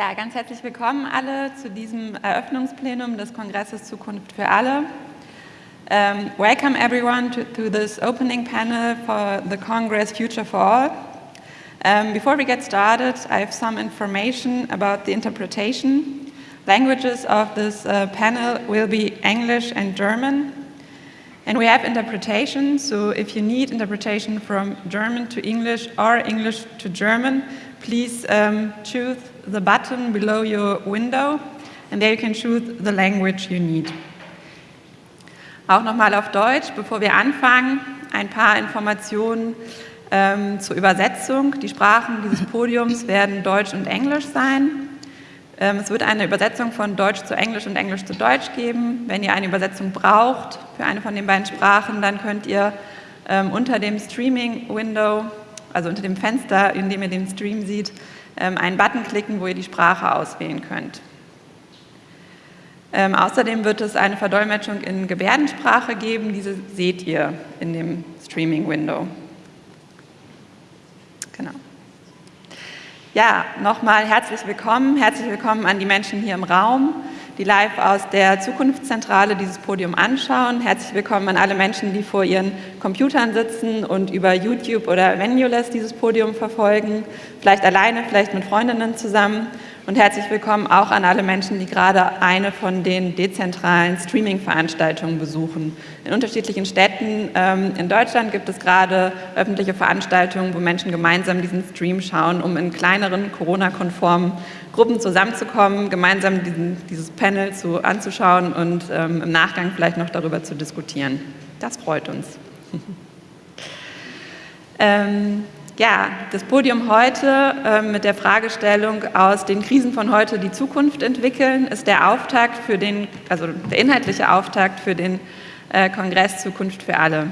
Ja, ganz herzlich willkommen alle zu diesem Eröffnungsplenum des Kongresses Zukunft für alle. Um, welcome everyone to, to, this opening panel for the Congress Future for All. Um, before we get started, I have some information about the interpretation. Languages of this uh, panel will be English and German. And we have interpretation, so if you need interpretation from German to English or English to German, please um, choose the button below your window and there you can choose the language you need. Auch nochmal auf Deutsch, bevor wir anfangen, ein paar Informationen ähm, zur Übersetzung. Die Sprachen dieses Podiums werden Deutsch und Englisch sein. Ähm, es wird eine Übersetzung von Deutsch zu Englisch und Englisch zu Deutsch geben. Wenn ihr eine Übersetzung braucht für eine von den beiden Sprachen, dann könnt ihr ähm, unter dem Streaming-Window, also unter dem Fenster, in dem ihr den Stream seht, einen Button klicken, wo ihr die Sprache auswählen könnt. Ähm, außerdem wird es eine Verdolmetschung in Gebärdensprache geben, diese seht ihr in dem Streaming-Window. Genau. Ja, nochmal herzlich willkommen, herzlich willkommen an die Menschen hier im Raum, die live aus der Zukunftszentrale dieses Podium anschauen. Herzlich willkommen an alle Menschen, die vor ihren Computern sitzen und über YouTube oder Venuless dieses Podium verfolgen, vielleicht alleine, vielleicht mit Freundinnen zusammen. Und herzlich willkommen auch an alle Menschen, die gerade eine von den dezentralen Streaming-Veranstaltungen besuchen. In unterschiedlichen Städten ähm, in Deutschland gibt es gerade öffentliche Veranstaltungen, wo Menschen gemeinsam diesen Stream schauen, um in kleineren, Corona-konformen Gruppen zusammenzukommen, gemeinsam diesen, dieses Panel zu, anzuschauen und ähm, im Nachgang vielleicht noch darüber zu diskutieren. Das freut uns. ähm, ja, das Podium heute äh, mit der Fragestellung aus den Krisen von heute die Zukunft entwickeln, ist der Auftakt für den, also der inhaltliche Auftakt für den äh, Kongress Zukunft für alle.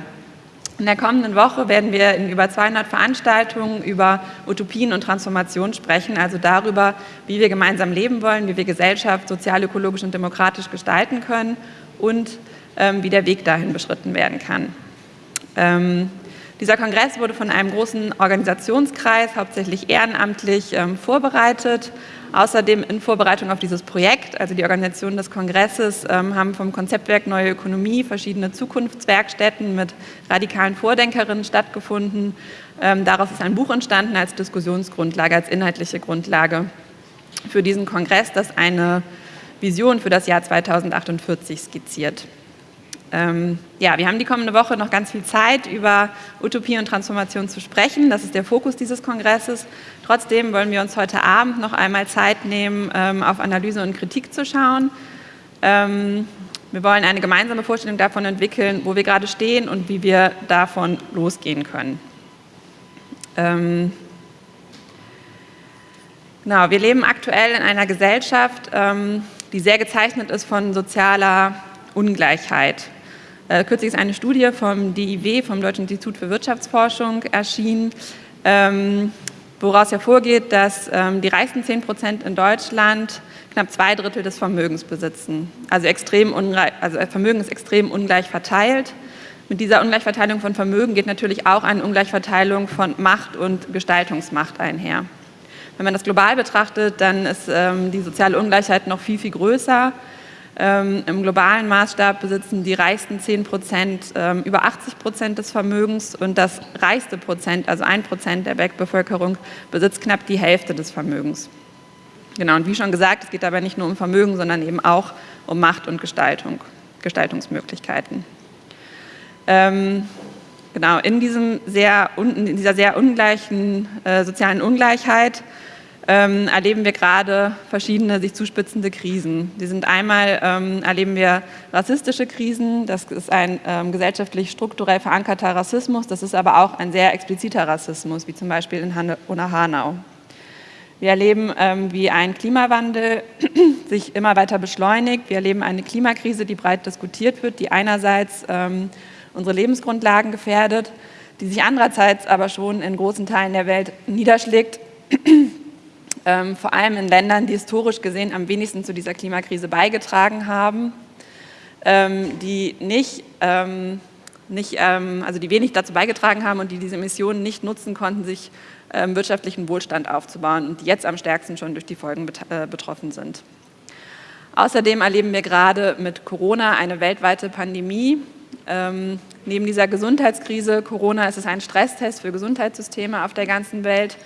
In der kommenden Woche werden wir in über 200 Veranstaltungen über Utopien und Transformation sprechen, also darüber, wie wir gemeinsam leben wollen, wie wir Gesellschaft sozial, ökologisch und demokratisch gestalten können und ähm, wie der Weg dahin beschritten werden kann. Ähm, dieser Kongress wurde von einem großen Organisationskreis, hauptsächlich ehrenamtlich, ähm, vorbereitet. Außerdem in Vorbereitung auf dieses Projekt, also die Organisation des Kongresses, ähm, haben vom Konzeptwerk Neue Ökonomie verschiedene Zukunftswerkstätten mit radikalen Vordenkerinnen stattgefunden. Ähm, daraus ist ein Buch entstanden als Diskussionsgrundlage, als inhaltliche Grundlage für diesen Kongress, das eine Vision für das Jahr 2048 skizziert. Ähm, ja, wir haben die kommende Woche noch ganz viel Zeit, über Utopie und Transformation zu sprechen. Das ist der Fokus dieses Kongresses. Trotzdem wollen wir uns heute Abend noch einmal Zeit nehmen, ähm, auf Analyse und Kritik zu schauen. Ähm, wir wollen eine gemeinsame Vorstellung davon entwickeln, wo wir gerade stehen und wie wir davon losgehen können. Ähm, genau, wir leben aktuell in einer Gesellschaft, ähm, die sehr gezeichnet ist von sozialer Ungleichheit. Äh, kürzlich ist eine Studie vom DIW, vom Deutschen Institut für Wirtschaftsforschung, erschienen, ähm, woraus hervorgeht, dass ähm, die reichsten 10 Prozent in Deutschland knapp zwei Drittel des Vermögens besitzen. Also, extrem also Vermögen ist extrem ungleich verteilt. Mit dieser Ungleichverteilung von Vermögen geht natürlich auch eine Ungleichverteilung von Macht und Gestaltungsmacht einher. Wenn man das global betrachtet, dann ist ähm, die soziale Ungleichheit noch viel, viel größer. Ähm, Im globalen Maßstab besitzen die reichsten 10 Prozent ähm, über 80 Prozent des Vermögens und das reichste Prozent, also ein Prozent der Weltbevölkerung, besitzt knapp die Hälfte des Vermögens. Genau, und wie schon gesagt, es geht dabei nicht nur um Vermögen, sondern eben auch um Macht und Gestaltung, Gestaltungsmöglichkeiten. Ähm, genau, in, diesem sehr, in dieser sehr ungleichen äh, sozialen Ungleichheit ähm, erleben wir gerade verschiedene sich zuspitzende Krisen. Die sind einmal, ähm, erleben wir rassistische Krisen, das ist ein ähm, gesellschaftlich strukturell verankerter Rassismus, das ist aber auch ein sehr expliziter Rassismus, wie zum Beispiel in Hanau. Wir erleben, ähm, wie ein Klimawandel sich immer weiter beschleunigt. Wir erleben eine Klimakrise, die breit diskutiert wird, die einerseits ähm, unsere Lebensgrundlagen gefährdet, die sich andererseits aber schon in großen Teilen der Welt niederschlägt ähm, vor allem in Ländern, die historisch gesehen am wenigsten zu dieser Klimakrise beigetragen haben, ähm, die nicht, ähm, nicht ähm, also die wenig dazu beigetragen haben und die diese Emissionen nicht nutzen konnten, sich ähm, wirtschaftlichen Wohlstand aufzubauen und die jetzt am stärksten schon durch die Folgen äh, betroffen sind. Außerdem erleben wir gerade mit Corona eine weltweite Pandemie. Ähm, neben dieser Gesundheitskrise, Corona ist es ein Stresstest für Gesundheitssysteme auf der ganzen Welt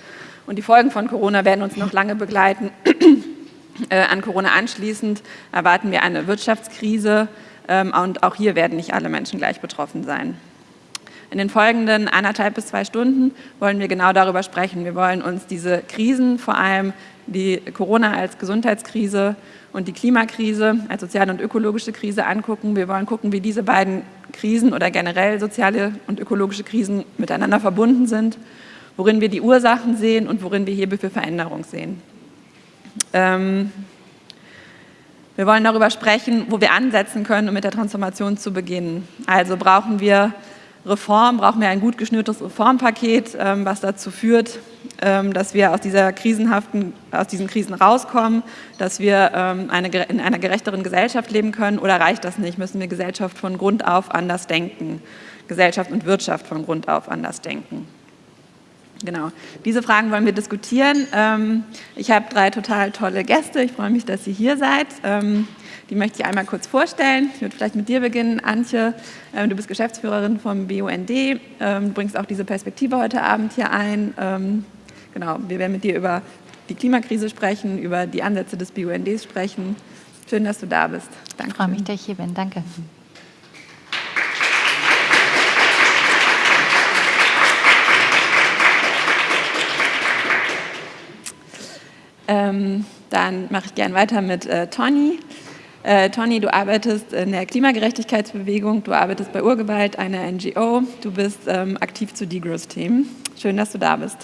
und die Folgen von Corona werden uns noch lange begleiten. äh, an Corona anschließend erwarten wir eine Wirtschaftskrise ähm, und auch hier werden nicht alle Menschen gleich betroffen sein. In den folgenden anderthalb bis zwei Stunden wollen wir genau darüber sprechen. Wir wollen uns diese Krisen, vor allem die Corona als Gesundheitskrise und die Klimakrise als soziale und ökologische Krise angucken. Wir wollen gucken, wie diese beiden Krisen oder generell soziale und ökologische Krisen miteinander verbunden sind, worin wir die Ursachen sehen und worin wir Hebel für Veränderung sehen. Ähm, wir wollen darüber sprechen, wo wir ansetzen können, um mit der Transformation zu beginnen. Also brauchen wir Reform, brauchen wir ein gut geschnürtes Reformpaket, ähm, was dazu führt, ähm, dass wir aus dieser krisenhaften, aus diesen Krisen rauskommen, dass wir ähm, eine, in einer gerechteren Gesellschaft leben können oder reicht das nicht? Müssen wir Gesellschaft von Grund auf anders denken? Gesellschaft und Wirtschaft von Grund auf anders denken? Genau, diese Fragen wollen wir diskutieren. Ich habe drei total tolle Gäste. Ich freue mich, dass Sie hier seid. Die möchte ich einmal kurz vorstellen. Ich würde vielleicht mit dir beginnen, Antje. Ähm, du bist Geschäftsführerin vom BUND. Ähm, du bringst auch diese Perspektive heute Abend hier ein. Ähm, genau, wir werden mit dir über die Klimakrise sprechen, über die Ansätze des BUNDs sprechen. Schön, dass du da bist. Danke. Ich freue mich, dass ich hier bin. Danke. Ähm, dann mache ich gerne weiter mit äh, Toni. Äh, Toni, du arbeitest in der Klimagerechtigkeitsbewegung, du arbeitest bei Urgewalt, einer NGO, du bist ähm, aktiv zu Degrowth-Themen. Schön, dass du da bist.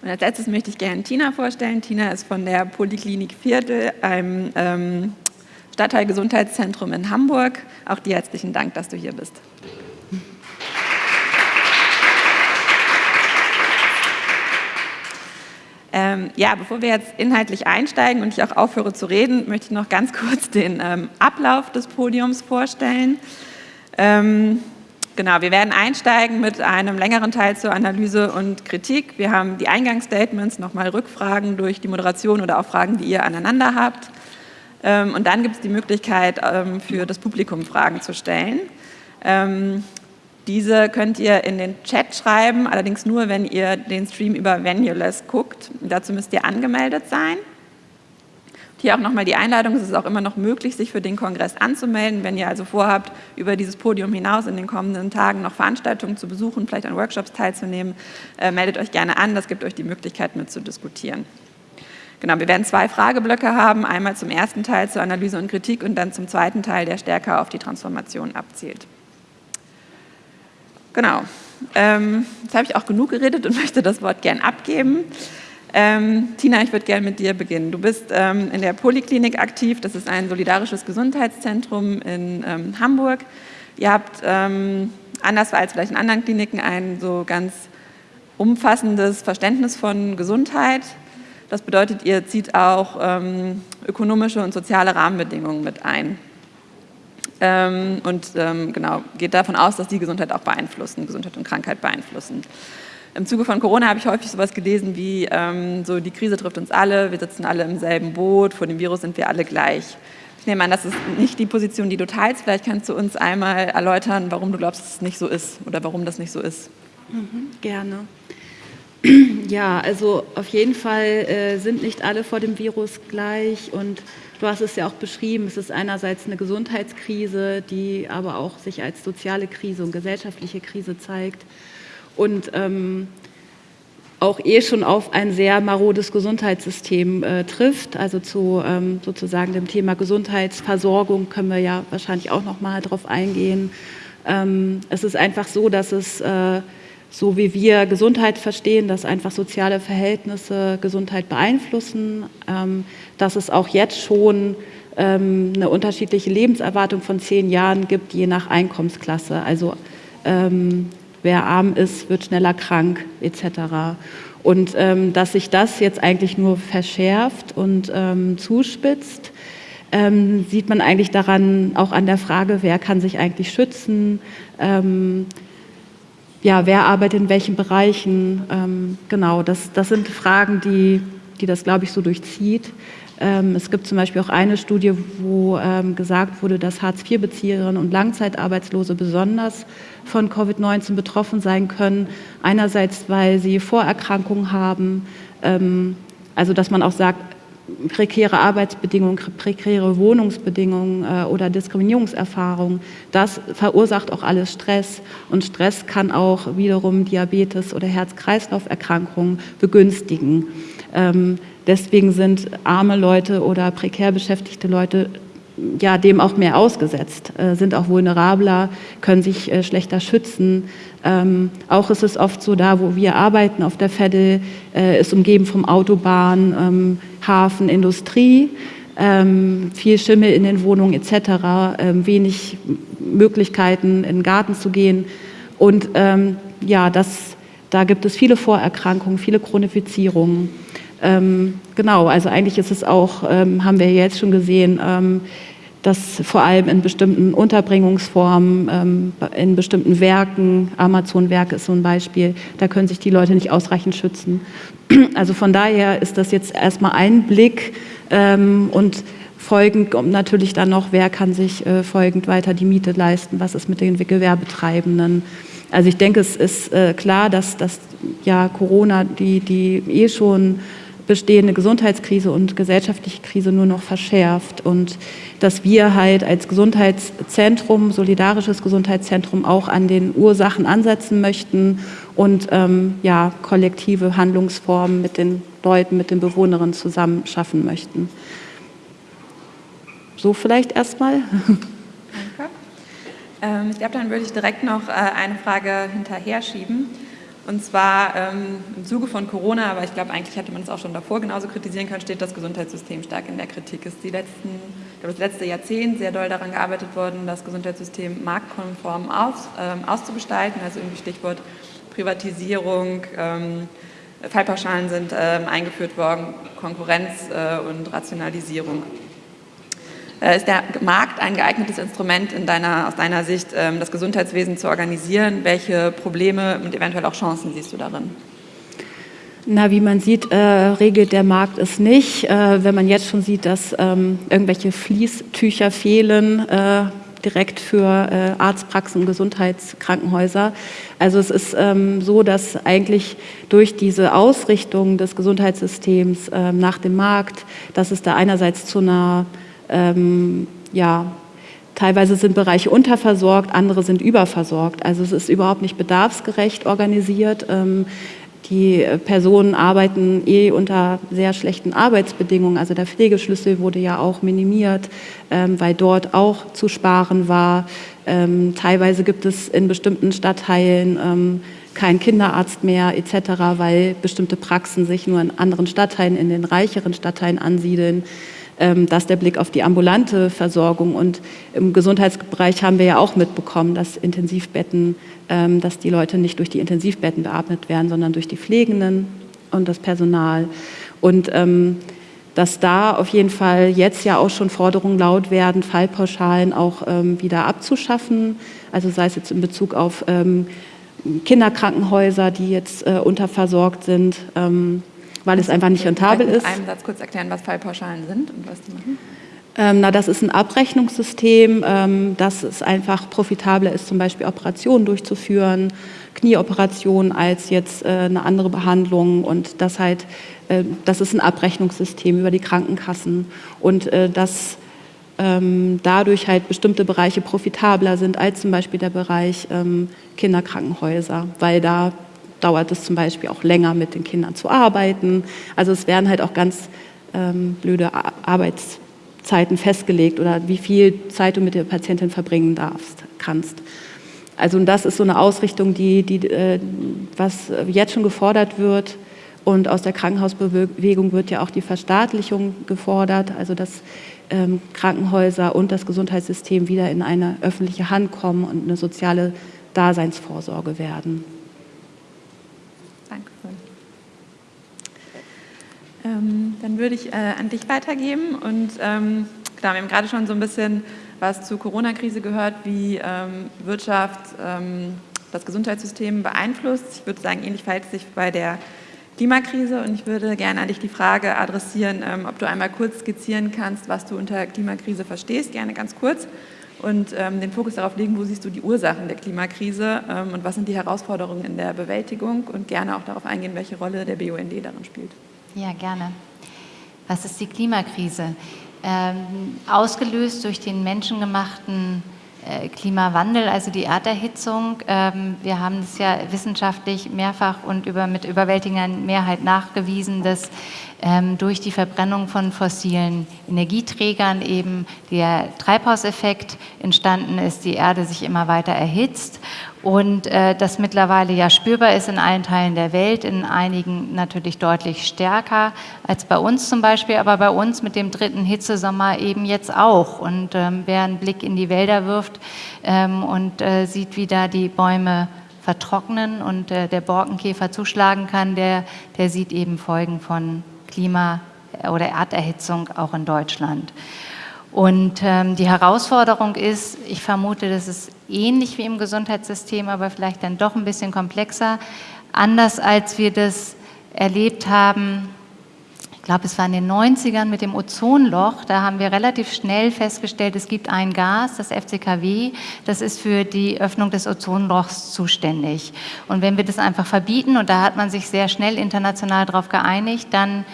Und als letztes möchte ich gerne Tina vorstellen. Tina ist von der Poliklinik Viertel, einem ähm, Stadtteilgesundheitszentrum in Hamburg. Auch dir herzlichen Dank, dass du hier bist. Ähm, ja, bevor wir jetzt inhaltlich einsteigen und ich auch aufhöre zu reden, möchte ich noch ganz kurz den ähm, Ablauf des Podiums vorstellen. Ähm, genau, wir werden einsteigen mit einem längeren Teil zur Analyse und Kritik. Wir haben die Eingangsstatements, nochmal Rückfragen durch die Moderation oder auch Fragen, die ihr aneinander habt. Ähm, und dann gibt es die Möglichkeit, ähm, für das Publikum Fragen zu stellen. Diese könnt ihr in den Chat schreiben, allerdings nur, wenn ihr den Stream über Venuless guckt. Dazu müsst ihr angemeldet sein. Hier auch nochmal die Einladung, es ist auch immer noch möglich, sich für den Kongress anzumelden. Wenn ihr also vorhabt, über dieses Podium hinaus in den kommenden Tagen noch Veranstaltungen zu besuchen, vielleicht an Workshops teilzunehmen, äh, meldet euch gerne an, das gibt euch die Möglichkeit mitzudiskutieren. Genau, wir werden zwei Frageblöcke haben, einmal zum ersten Teil zur Analyse und Kritik und dann zum zweiten Teil, der stärker auf die Transformation abzielt. Genau. Ähm, jetzt habe ich auch genug geredet und möchte das Wort gern abgeben. Ähm, Tina, ich würde gerne mit dir beginnen. Du bist ähm, in der Poliklinik aktiv. Das ist ein solidarisches Gesundheitszentrum in ähm, Hamburg. Ihr habt, ähm, anders als vielleicht in anderen Kliniken, ein so ganz umfassendes Verständnis von Gesundheit. Das bedeutet, ihr zieht auch ähm, ökonomische und soziale Rahmenbedingungen mit ein ähm, und ähm, genau, geht davon aus, dass die Gesundheit auch beeinflussen, Gesundheit und Krankheit beeinflussen. Im Zuge von Corona habe ich häufig sowas gelesen wie, ähm, so die Krise trifft uns alle, wir sitzen alle im selben Boot, vor dem Virus sind wir alle gleich. Ich nehme an, das ist nicht die Position, die du teilst. Vielleicht kannst du uns einmal erläutern, warum du glaubst, dass es nicht so ist oder warum das nicht so ist. Mhm, gerne. Ja, also auf jeden Fall äh, sind nicht alle vor dem Virus gleich und Du hast es ja auch beschrieben, es ist einerseits eine Gesundheitskrise, die aber auch sich als soziale Krise und gesellschaftliche Krise zeigt und ähm, auch eh schon auf ein sehr marodes Gesundheitssystem äh, trifft. Also zu ähm, sozusagen dem Thema Gesundheitsversorgung können wir ja wahrscheinlich auch noch mal drauf eingehen. Ähm, es ist einfach so, dass es äh, so wie wir Gesundheit verstehen, dass einfach soziale Verhältnisse Gesundheit beeinflussen, ähm, dass es auch jetzt schon ähm, eine unterschiedliche Lebenserwartung von zehn Jahren gibt, je nach Einkommensklasse. Also ähm, wer arm ist, wird schneller krank etc. Und dass sich das jetzt eigentlich nur verschärft und zuspitzt, sieht man eigentlich daran, auch an der Frage, wer kann sich eigentlich schützen, ja, wer arbeitet in welchen Bereichen, ähm, genau, das, das sind Fragen, die, die das, glaube ich, so durchzieht. Ähm, es gibt zum Beispiel auch eine Studie, wo ähm, gesagt wurde, dass Hartz-IV-Bezieherinnen und Langzeitarbeitslose besonders von Covid-19 betroffen sein können. Einerseits, weil sie Vorerkrankungen haben, ähm, also dass man auch sagt, prekäre Arbeitsbedingungen, prekäre Wohnungsbedingungen äh, oder Diskriminierungserfahrungen, das verursacht auch alles Stress. Und Stress kann auch wiederum Diabetes oder Herz-Kreislauf-Erkrankungen begünstigen. Ähm, deswegen sind arme Leute oder prekär beschäftigte Leute ja, dem auch mehr ausgesetzt, äh, sind auch vulnerabler, können sich äh, schlechter schützen. Ähm, auch ist es oft so, da wo wir arbeiten auf der Veddel, äh, ist umgeben vom Autobahn, ähm, Hafen, Industrie, ähm, viel Schimmel in den Wohnungen etc., ähm, wenig Möglichkeiten in den Garten zu gehen. Und ähm, ja, das, da gibt es viele Vorerkrankungen, viele Chronifizierungen. Ähm, genau, also eigentlich ist es auch, haben wir jetzt schon gesehen, dass vor allem in bestimmten Unterbringungsformen, ähm, in bestimmten Werken, Amazon-Werke ist so ein Beispiel, da können sich die Leute nicht ausreichend schützen. Also von daher ist das jetzt erstmal ein Blick ähm, und folgend natürlich dann noch, wer kann sich äh, folgend weiter die Miete leisten, was ist mit den Gewerbetreibenden. Also ich denke, es ist äh, klar, dass, dass ja Corona die, die eh schon bestehende Gesundheitskrise und gesellschaftliche Krise nur noch verschärft und dass wir halt als Gesundheitszentrum, solidarisches Gesundheitszentrum auch an den Ursachen ansetzen möchten und ähm, ja, kollektive Handlungsformen mit den Leuten, mit den Bewohnerinnen zusammen schaffen möchten. So vielleicht erstmal. Danke. Ähm, ich glaube, dann würde ich direkt noch äh, eine Frage hinterher schieben. Und zwar ähm, im Zuge von Corona, aber ich glaube, eigentlich hätte man es auch schon davor genauso kritisieren können, steht das Gesundheitssystem stark in der Kritik. Ist die letzten, das letzte Jahrzehnt sehr doll daran gearbeitet worden, das Gesundheitssystem marktkonform aus, ähm, auszugestalten, also irgendwie Stichwort Privatisierung, ähm, Fallpauschalen sind ähm, eingeführt worden, Konkurrenz äh, und Rationalisierung. Äh, ist der Markt ein geeignetes Instrument in deiner, aus deiner Sicht, ähm, das Gesundheitswesen zu organisieren? Welche Probleme und eventuell auch Chancen siehst du darin? Na, wie man sieht, äh, regelt der Markt es nicht. Äh, wenn man jetzt schon sieht, dass ähm, irgendwelche Fließtücher fehlen, äh, direkt für äh, Arztpraxen und Gesundheitskrankenhäuser. Also es ist ähm, so, dass eigentlich durch diese Ausrichtung des Gesundheitssystems ähm, nach dem Markt, dass es da einerseits zu einer ähm, ja, teilweise sind Bereiche unterversorgt, andere sind überversorgt. Also es ist überhaupt nicht bedarfsgerecht organisiert. Ähm, die Personen arbeiten eh unter sehr schlechten Arbeitsbedingungen. Also der Pflegeschlüssel wurde ja auch minimiert, ähm, weil dort auch zu sparen war. Ähm, teilweise gibt es in bestimmten Stadtteilen ähm, keinen Kinderarzt mehr etc., weil bestimmte Praxen sich nur in anderen Stadtteilen, in den reicheren Stadtteilen ansiedeln. Ähm, dass der Blick auf die ambulante Versorgung und im Gesundheitsbereich haben wir ja auch mitbekommen, dass Intensivbetten, ähm, dass die Leute nicht durch die Intensivbetten beatmet werden, sondern durch die Pflegenden und das Personal. Und ähm, dass da auf jeden Fall jetzt ja auch schon Forderungen laut werden, Fallpauschalen auch wieder abzuschaffen. Also sei es jetzt in Bezug auf Kinderkrankenhäuser, die jetzt äh, unterversorgt sind weil es einfach nicht rentabel ist. Mit einem Satz kurz erklären, was Fallpauschalen sind und was die machen? Ähm, na, das ist ein Abrechnungssystem, ähm, dass es einfach profitabler ist, zum Beispiel Operationen durchzuführen, Knieoperationen als jetzt äh, eine andere Behandlung und das halt, äh, das ist ein Abrechnungssystem über die Krankenkassen und äh, dass ähm, dadurch halt bestimmte Bereiche profitabler sind als zum Beispiel der Bereich ähm, Kinderkrankenhäuser, weil da dauert es zum Beispiel auch länger, mit den Kindern zu arbeiten. Also es werden halt auch ganz ähm, blöde Arbeitszeiten festgelegt oder wie viel Zeit du mit der Patientin verbringen darfst, kannst. Also das ist so eine Ausrichtung, die, die, äh, was jetzt schon gefordert wird. Und aus der Krankenhausbewegung wird ja auch die Verstaatlichung gefordert, also dass ähm, Krankenhäuser und das Gesundheitssystem wieder in eine öffentliche Hand kommen und eine soziale Daseinsvorsorge werden. Ähm, dann würde ich äh, an dich weitergeben und ähm, Klar, wir haben gerade schon so ein bisschen was zur Corona-Krise gehört, wie ähm, Wirtschaft ähm, das Gesundheitssystem beeinflusst. Ich würde sagen, ähnlich verhält es sich bei der Klimakrise und ich würde gerne an dich die Frage adressieren, ähm, ob du einmal kurz skizzieren kannst, was du unter Klimakrise verstehst, gerne ganz kurz und ähm, den Fokus darauf legen, wo siehst du die Ursachen der Klimakrise und was sind die Herausforderungen in der Bewältigung und gerne auch darauf eingehen, welche Rolle der BUND darin spielt. Ja, gerne. Was ist die Klimakrise? Ähm, ausgelöst durch den menschengemachten äh, Klimawandel, also die Erderhitzung. Ähm, wir haben es ja wissenschaftlich mehrfach und über, mit überwältigender Mehrheit nachgewiesen, dass durch die Verbrennung von fossilen Energieträgern eben der Treibhauseffekt entstanden ist, die Erde sich immer weiter erhitzt und äh, das mittlerweile ja spürbar ist in allen Teilen der Welt, in einigen natürlich deutlich stärker als bei uns zum Beispiel, aber bei uns mit dem dritten Hitzesommer eben jetzt auch. Und ähm, wer einen Blick in die Wälder wirft ähm, und äh, sieht, wie da die Bäume vertrocknen und äh, der Borkenkäfer zuschlagen kann, der, der sieht eben Folgen von Klima- oder Erderhitzung auch in Deutschland. Und ähm, die Herausforderung ist, ich vermute, das ist ähnlich wie im Gesundheitssystem, aber vielleicht dann doch ein bisschen komplexer, anders als wir das erlebt haben, glaube, es war in den 90ern mit dem Ozonloch, da haben wir relativ schnell festgestellt, es gibt ein Gas, das FCKW, das ist für die Öffnung des Ozonlochs zuständig. Und wenn wir das einfach verbieten, und da hat man sich sehr schnell international darauf geeinigt, dann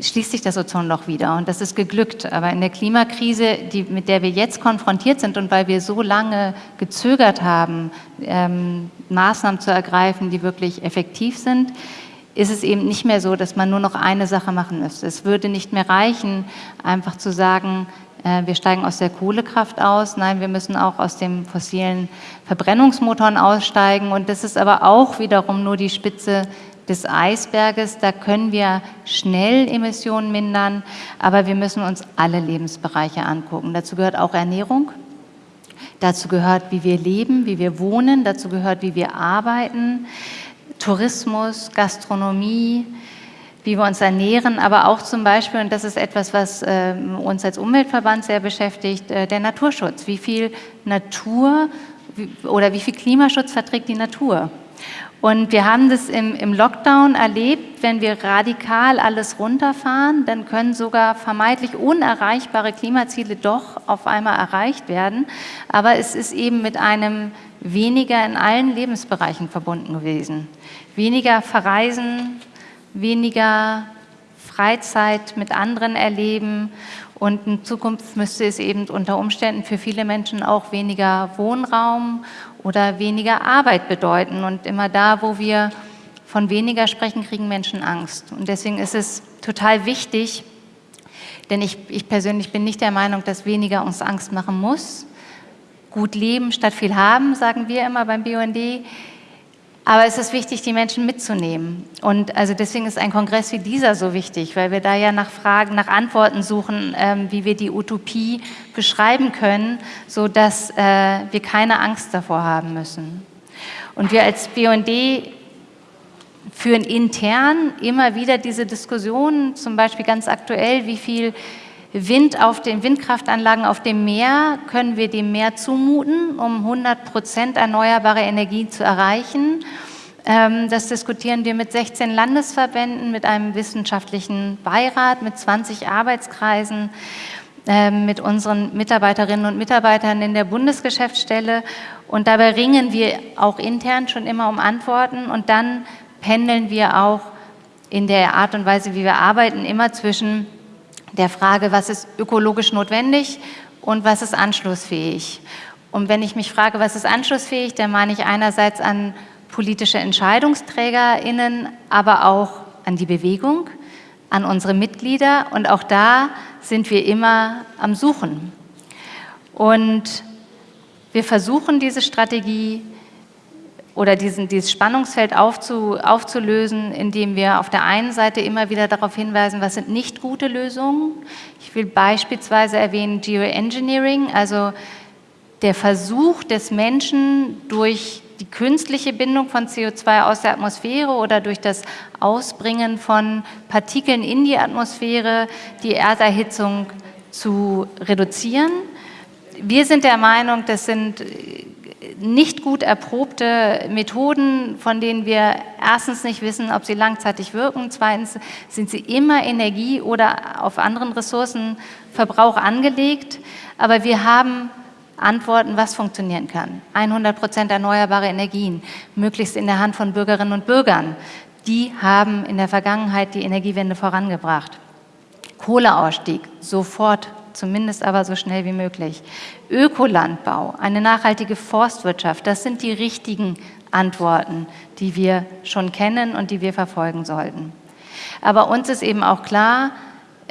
schließt sich das Ozonloch wieder und das ist geglückt. Aber in der Klimakrise, die, mit der wir jetzt konfrontiert sind und weil wir so lange gezögert haben, ähm, Maßnahmen zu ergreifen, die wirklich effektiv sind, ist es eben nicht mehr so, dass man nur noch eine Sache machen müsste. Es würde nicht mehr reichen, einfach zu sagen, äh, wir steigen aus der Kohlekraft aus. Nein, wir müssen auch aus den fossilen Verbrennungsmotoren aussteigen. Und das ist aber auch wiederum nur die Spitze des Eisberges. Da können wir schnell Emissionen mindern, aber wir müssen uns alle Lebensbereiche angucken. Dazu gehört auch Ernährung. Dazu gehört, wie wir leben, wie wir wohnen. Dazu gehört, wie wir arbeiten. Tourismus, Gastronomie, wie wir uns ernähren, aber auch zum Beispiel, und das ist etwas, was äh, uns als Umweltverband sehr beschäftigt, äh, der Naturschutz. Wie viel Natur wie, oder wie viel Klimaschutz verträgt die Natur? Und wir haben das im, im, Lockdown erlebt, wenn wir radikal alles runterfahren, dann können sogar vermeintlich unerreichbare Klimaziele doch auf einmal erreicht werden. Aber es ist eben mit einem weniger in allen Lebensbereichen verbunden gewesen. Weniger verreisen, weniger Freizeit mit anderen erleben und in Zukunft müsste es eben unter Umständen für viele Menschen auch weniger Wohnraum oder weniger Arbeit bedeuten. Und immer da, wo wir von weniger sprechen, kriegen Menschen Angst. Und deswegen ist es total wichtig, denn ich, ich persönlich bin nicht der Meinung, dass weniger uns Angst machen muss. Gut leben statt viel haben, sagen wir immer beim BUND. Aber es ist wichtig, die Menschen mitzunehmen. Und also deswegen ist ein Kongress wie dieser so wichtig, weil wir da ja nach Fragen, nach Antworten suchen, ähm, wie wir die Utopie beschreiben können, sodass äh, wir keine Angst davor haben müssen. Und wir als BUND führen intern immer wieder diese Diskussionen, zum Beispiel ganz aktuell, wie viel Wind auf den Windkraftanlagen auf dem Meer können wir dem Meer zumuten, um 100 Prozent erneuerbare Energie zu erreichen. Ähm, das diskutieren wir mit 16 Landesverbänden, mit einem wissenschaftlichen Beirat, mit 20 Arbeitskreisen, ähm, mit unseren Mitarbeiterinnen und Mitarbeitern in der Bundesgeschäftsstelle. Und dabei ringen wir auch intern schon immer um Antworten und dann pendeln wir auch in der Art und Weise, wie wir arbeiten, immer zwischen der Frage, was ist ökologisch notwendig und was ist anschlussfähig. Und wenn ich mich frage, was ist anschlussfähig, dann meine ich einerseits an politische EntscheidungsträgerInnen, aber auch an die Bewegung, an unsere Mitglieder. Und auch da sind wir immer am Suchen. Und wir versuchen diese Strategie oder diesen, dieses Spannungsfeld aufzu, aufzulösen, indem wir auf der einen Seite immer wieder darauf hinweisen, was sind nicht gute Lösungen. Ich will beispielsweise erwähnen Geoengineering, also der Versuch des Menschen durch die künstliche Bindung von CO2 aus der Atmosphäre oder durch das Ausbringen von Partikeln in die Atmosphäre die Erderhitzung zu reduzieren. Wir sind der Meinung, das sind nicht gut erprobte Methoden, von denen wir erstens nicht wissen, ob sie langzeitig wirken, zweitens sind sie immer Energie- oder auf anderen Ressourcenverbrauch angelegt, aber wir haben Antworten, was funktionieren kann. 100 Prozent erneuerbare Energien, möglichst in der Hand von Bürgerinnen und Bürgern. Die haben in der Vergangenheit die Energiewende vorangebracht. Kohleausstieg, sofort zumindest aber so schnell wie möglich. Ökolandbau, eine nachhaltige Forstwirtschaft, das sind die richtigen Antworten, die wir schon kennen und die wir verfolgen sollten. Aber uns ist eben auch klar,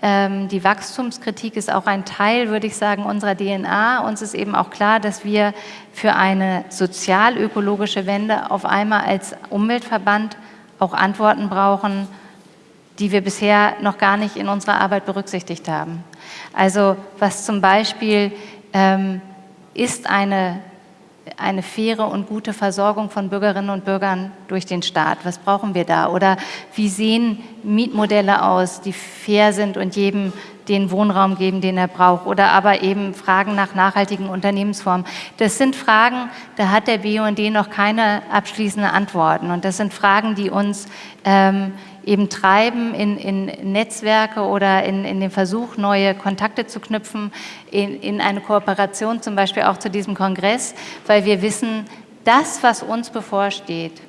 ähm, die Wachstumskritik ist auch ein Teil, würde ich sagen, unserer DNA. Uns ist eben auch klar, dass wir für eine sozial-ökologische Wende auf einmal als Umweltverband auch Antworten brauchen, die wir bisher noch gar nicht in unserer Arbeit berücksichtigt haben. Also was zum Beispiel ähm, ist eine, eine faire und gute Versorgung von Bürgerinnen und Bürgern durch den Staat? Was brauchen wir da? Oder wie sehen Mietmodelle aus, die fair sind und jedem den Wohnraum geben, den er braucht oder aber eben Fragen nach nachhaltigen Unternehmensformen. Das sind Fragen, da hat der BUND noch keine abschließenden Antworten und das sind Fragen, die uns ähm, eben treiben in, in Netzwerke oder in, in den Versuch, neue Kontakte zu knüpfen, in, in eine Kooperation zum Beispiel auch zu diesem Kongress, weil wir wissen, das, was uns bevorsteht,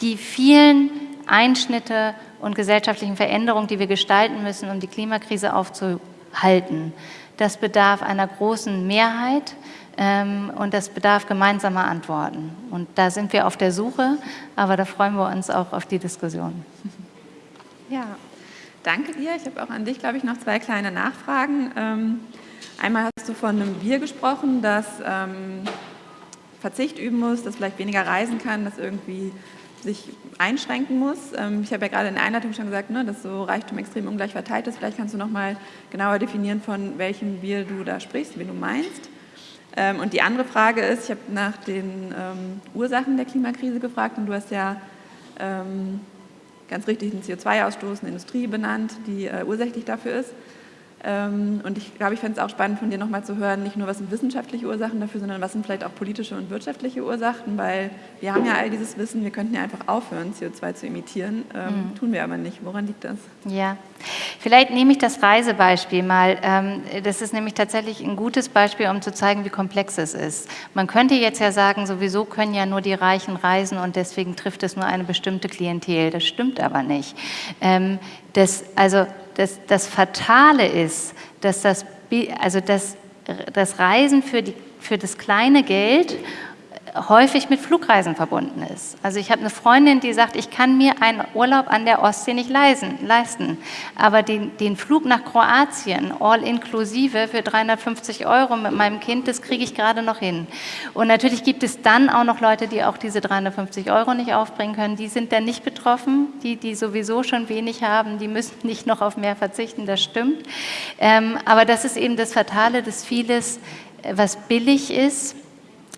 die vielen Einschnitte und gesellschaftlichen Veränderungen, die wir gestalten müssen, um die Klimakrise aufzuhalten, das bedarf einer großen Mehrheit ähm, und das bedarf gemeinsamer Antworten. Und da sind wir auf der Suche, aber da freuen wir uns auch auf die Diskussion. Ja, danke dir. Ich habe auch an dich, glaube ich, noch zwei kleine Nachfragen. Ähm, einmal hast du von einem Bier gesprochen, das ähm, Verzicht üben muss, das vielleicht weniger reisen kann, das irgendwie sich einschränken muss. Ähm, ich habe ja gerade in der Einleitung schon gesagt, ne, dass so Reichtum extrem ungleich verteilt ist. Vielleicht kannst du noch mal genauer definieren, von welchem Bier du da sprichst, wen du meinst. Ähm, und die andere Frage ist, ich habe nach den ähm, Ursachen der Klimakrise gefragt und du hast ja ähm, ganz richtig den CO2-Ausstoß in der Industrie benannt, die äh, ursächlich dafür ist. Ähm, und ich glaube, ich fände es auch spannend von dir nochmal zu hören, nicht nur was sind wissenschaftliche Ursachen dafür, sondern was sind vielleicht auch politische und wirtschaftliche Ursachen, weil wir haben ja all dieses Wissen, wir könnten ja einfach aufhören, CO2 zu emittieren, ähm, mhm. tun wir aber nicht. Woran liegt das? Ja, vielleicht nehme ich das Reisebeispiel mal. Ähm, das ist nämlich tatsächlich ein gutes Beispiel, um zu zeigen, wie komplex es ist. Man könnte jetzt ja sagen, sowieso können ja nur die Reichen reisen und deswegen trifft es nur eine bestimmte Klientel. Das stimmt aber nicht. Das, also das, das Fatale ist, dass das, also das, das Reisen für, die, für das kleine Geld häufig mit Flugreisen verbunden ist. Also ich habe eine Freundin, die sagt, ich kann mir einen Urlaub an der Ostsee nicht leisten, aber den, den Flug nach Kroatien, all inklusive für 350 Euro mit meinem Kind, das kriege ich gerade noch hin. Und natürlich gibt es dann auch noch Leute, die auch diese 350 Euro nicht aufbringen können. Die sind dann nicht betroffen, die, die sowieso schon wenig haben, die müssen nicht noch auf mehr verzichten, das stimmt. Ähm, aber das ist eben das Fatale, dass vieles, was billig ist,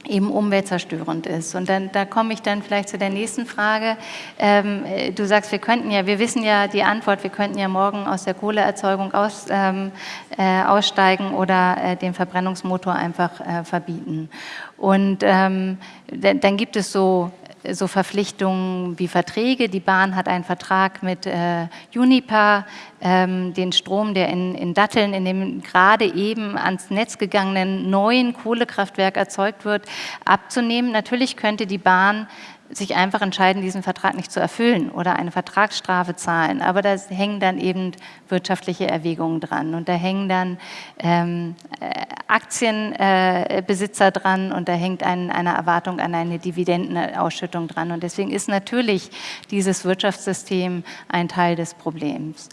eben umweltzerstörend ist. Und dann, da komme ich dann vielleicht zu der nächsten Frage. Ähm, du sagst, wir könnten ja, wir wissen ja die Antwort, wir könnten ja morgen aus der Kohleerzeugung aus, ähm, äh, aussteigen oder äh, den Verbrennungsmotor einfach äh, verbieten. Und ähm, dann gibt es so so Verpflichtungen wie Verträge. Die Bahn hat einen Vertrag mit äh, Unipa, ähm, den Strom, der in, in Datteln, in dem gerade eben ans Netz gegangenen neuen Kohlekraftwerk erzeugt wird, abzunehmen. Natürlich könnte die Bahn sich einfach entscheiden, diesen Vertrag nicht zu erfüllen oder eine Vertragsstrafe zahlen. Aber da hängen dann eben wirtschaftliche Erwägungen dran und da hängen dann ähm, äh, Aktienbesitzer äh, dran und da hängt ein, eine Erwartung an eine Dividendenausschüttung dran. Und deswegen ist natürlich dieses Wirtschaftssystem ein Teil des Problems.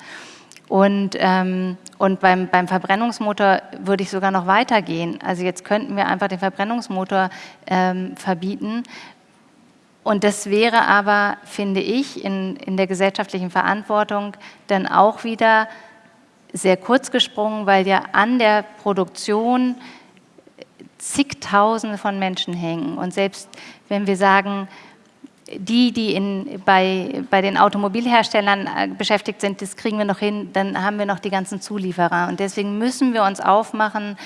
Und, ähm, und beim, beim Verbrennungsmotor würde ich sogar noch weitergehen. Also jetzt könnten wir einfach den Verbrennungsmotor ähm, verbieten, und das wäre aber, finde ich, in, in der gesellschaftlichen Verantwortung dann auch wieder sehr kurz gesprungen, weil ja an der Produktion zigtausende von Menschen hängen. Und selbst wenn wir sagen, die, die in, bei, bei den Automobilherstellern äh, beschäftigt sind, das kriegen wir noch hin, dann haben wir noch die ganzen Zulieferer. Und deswegen müssen wir uns aufmachen,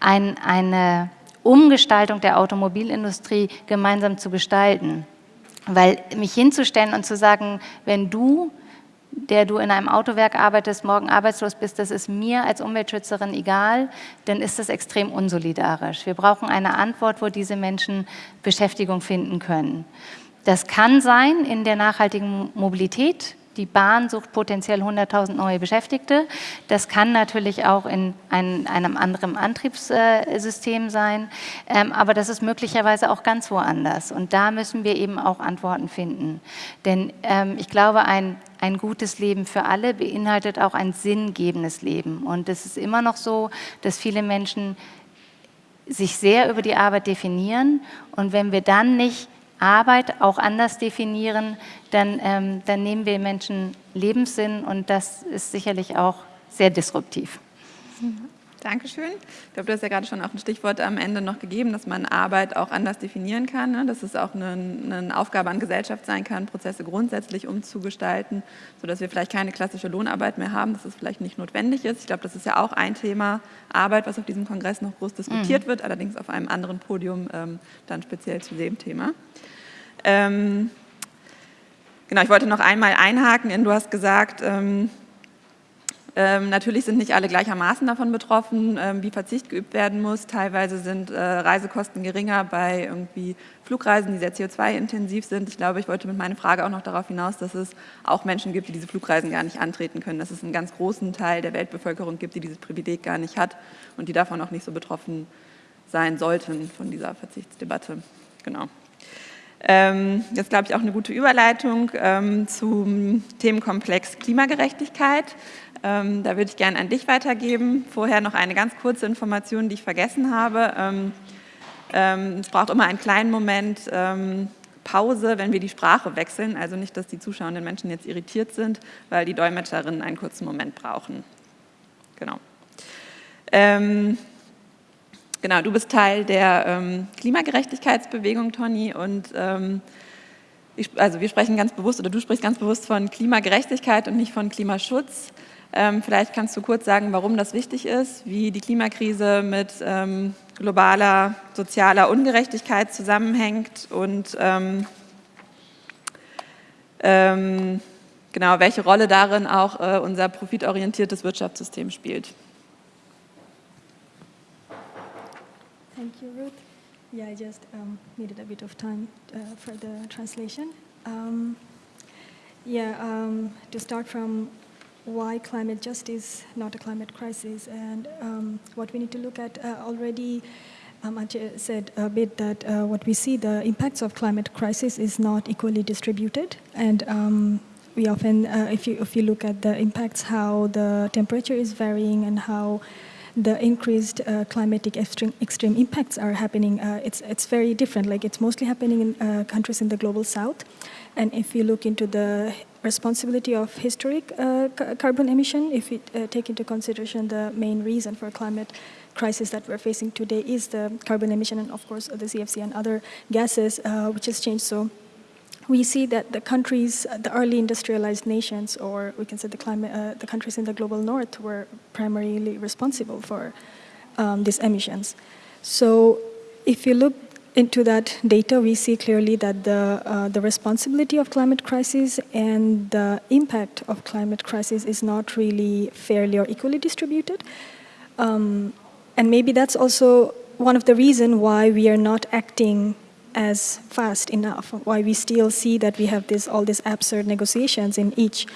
ein, eine Umgestaltung der Automobilindustrie gemeinsam zu gestalten. Weil mich hinzustellen und zu sagen, wenn du der du in einem Autowerk arbeitest, morgen arbeitslos bist, das ist mir als Umweltschützerin egal, dann ist das extrem unsolidarisch. Wir brauchen eine Antwort, wo diese Menschen Beschäftigung finden können. Das kann sein in der nachhaltigen Mobilität, die Bahn sucht potenziell 100.000 neue Beschäftigte. Das kann natürlich auch in ein, einem anderen Antriebssystem sein, ähm, aber das ist möglicherweise auch ganz woanders. Und da müssen wir eben auch Antworten finden. Denn ähm, ich glaube, ein, ein gutes Leben für alle beinhaltet auch ein sinngebendes Leben. Und es ist immer noch so, dass viele Menschen sich sehr über die Arbeit definieren. Und wenn wir dann nicht Arbeit auch anders definieren, dann, ähm, dann nehmen wir Menschen Lebenssinn und das ist sicherlich auch sehr disruptiv. Dankeschön. Ich glaube, du hast ja gerade schon auch ein Stichwort am Ende noch gegeben, dass man Arbeit auch anders definieren kann, ne? dass es auch eine, eine, Aufgabe an Gesellschaft sein kann, Prozesse grundsätzlich umzugestalten, sodass wir vielleicht keine klassische Lohnarbeit mehr haben, dass es vielleicht nicht notwendig ist. Ich glaube, das ist ja auch ein Thema Arbeit, was auf diesem Kongress noch groß diskutiert mhm. wird, allerdings auf einem anderen Podium ähm, dann speziell zu dem Thema. Ähm, genau, ich wollte noch einmal einhaken, in, du hast gesagt, ähm, ähm, natürlich sind nicht alle gleichermaßen davon betroffen, ähm, wie Verzicht geübt werden muss. Teilweise sind äh, Reisekosten geringer bei irgendwie Flugreisen, die sehr CO2-intensiv sind. Ich glaube, ich wollte mit meiner Frage auch noch darauf hinaus, dass es auch Menschen gibt, die diese Flugreisen gar nicht antreten können. Dass es einen ganz großen Teil der Weltbevölkerung gibt, die dieses Privileg gar nicht hat und die davon auch nicht so betroffen sein sollten von dieser Verzichtsdebatte. Genau. Ähm, jetzt glaube ich auch eine gute Überleitung ähm, zum Themenkomplex Klimagerechtigkeit. Ähm, da würde ich gerne an dich weitergeben. Vorher noch eine ganz kurze Information, die ich vergessen habe. Ähm, ähm, es braucht immer einen kleinen Moment ähm, Pause, wenn wir die Sprache wechseln. Also nicht, dass die zuschauenden Menschen jetzt irritiert sind, weil die Dolmetscherinnen einen kurzen Moment brauchen. Genau. Genau, du bist Teil der ähm, Klimagerechtigkeitsbewegung, Toni, und ähm, ich, also wir sprechen ganz bewusst, oder du sprichst ganz bewusst von Klimagerechtigkeit und nicht von Klimaschutz. Ähm, vielleicht kannst du kurz sagen, warum das wichtig ist, wie die Klimakrise mit ähm, globaler sozialer Ungerechtigkeit zusammenhängt und ähm, genau, welche Rolle darin auch äh, unser profitorientiertes Wirtschaftssystem spielt. Thank you, Ruth. Yeah, I just um, needed a bit of time uh, for the translation. Um, yeah, um, to start from why climate justice, not a climate crisis, and um, what we need to look at uh, already um, said a bit that uh, what we see, the impacts of climate crisis is not equally distributed. And um, we often, uh, if, you, if you look at the impacts, how the temperature is varying and how the increased uh, climatic extreme, extreme, impacts are happening, uh, it's, it's very different. Like it's mostly happening in uh, countries in the global south. And if you look into the responsibility of historic uh, carbon emission, if we uh, take into consideration the main reason for climate crisis that we're facing today is the carbon emission and of course the CFC and other gases, which has changed. So we see that the countries, the early industrialized nations, or we can say the, climate, uh, the countries in the global north were primarily responsible for um, these emissions. So if you look into that data, we see clearly that the, uh, the responsibility of climate crisis and the impact of climate crisis is not really fairly or equally distributed. Um, and maybe that's also one of the reasons why we are not acting as fast enough, why we still see that we have this, all these absurd negotiations in each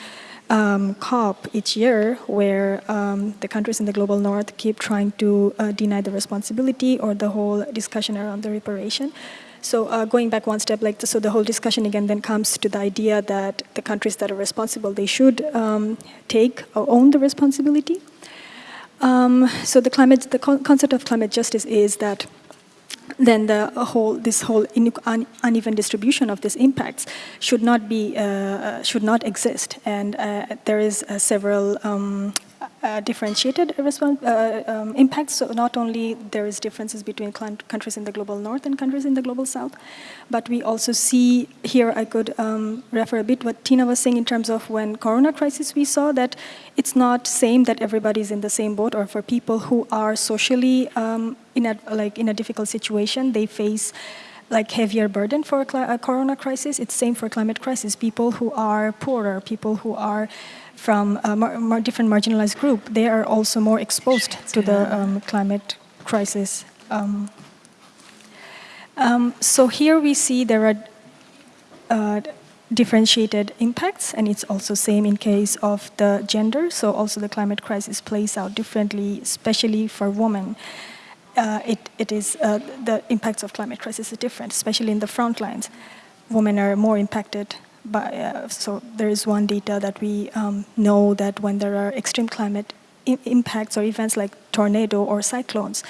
um, COP each year where um, the countries in the global north keep trying to uh, deny the responsibility or the whole discussion around the reparation. So uh, going back one step, like so the whole discussion again then comes to the idea that the countries that are responsible, they should um, take or own the responsibility. Um, so the climate, the con concept of climate justice is that then the whole, this whole uneven distribution of these impacts should not be, uh, uh, should not exist. And uh, there is uh, several um, uh, differentiated uh, um, impacts. So not only there is differences between countries in the global north and countries in the global south, but we also see here I could um, refer a bit what Tina was saying in terms of when Corona crisis we saw that it's not same that everybody's in the same boat or for people who are socially um, in a like in a difficult situation they face like heavier burden for a corona crisis. It's same for climate crisis. People who are poorer, people who are from a mar different marginalized group, they are also more exposed to the um, climate crisis. Um, um, so here we see there are uh, differentiated impacts, and it's also same in case of the gender. So also the climate crisis plays out differently, especially for women. Uh, it, it is uh, the impacts of climate crisis is different, especially in the front lines. Women are more impacted but, uh, so there is one data that we um, know that when there are extreme climate impacts or events like tornado or cyclones,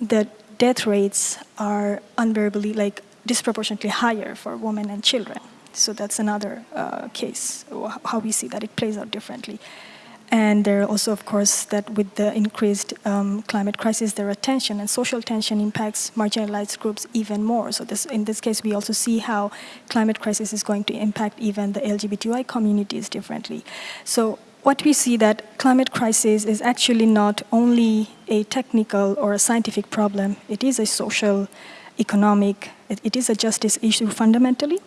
the death rates are unbearably, like disproportionately higher for women and children. So that's another uh, case, how we see that it plays out differently. And there are also, of course, that with the increased um, climate crisis, there are tension and social tension impacts marginalized groups even more. So this, in this case, we also see how climate crisis is going to impact even the LGBTI communities differently. So what we see that climate crisis is actually not only a technical or a scientific problem, it is a social, economic, it, it is a justice issue fundamentally.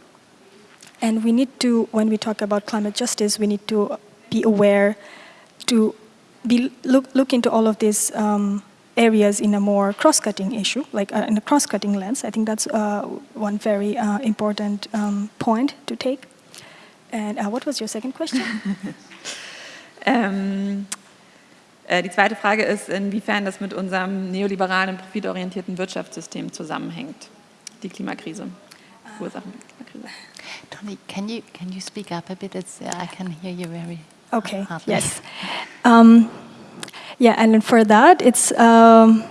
And we need to, when we talk about climate justice, we need to be aware to be, look, look into all of these um, areas in a more cross-cutting issue, like uh, in a cross-cutting lens. I think that's uh, one very uh, important um, point to take. And uh, what was your second question? ähm, äh, die zweite Frage ist, inwiefern das mit unserem neoliberalen, profitorientierten Wirtschaftssystem zusammenhängt, die Klimakrise, Ursachen der Klimakrise. Tony, can you, can you speak up a bit? It's, I can hear you very Okay, yes. Um, yeah, and for that, it's um,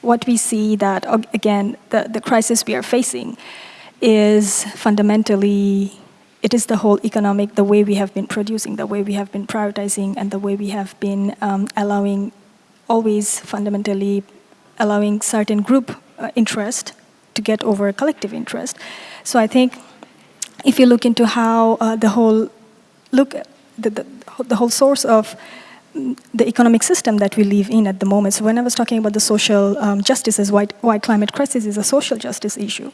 what we see that, again, the, the crisis we are facing is fundamentally, it is the whole economic, the way we have been producing, the way we have been prioritizing, and the way we have been um, allowing, always fundamentally allowing certain group uh, interest to get over collective interest. So I think if you look into how uh, the whole, look, the, the, the whole source of the economic system that we live in at the moment. So when I was talking about the social um, justices, why, why climate crisis is a social justice issue,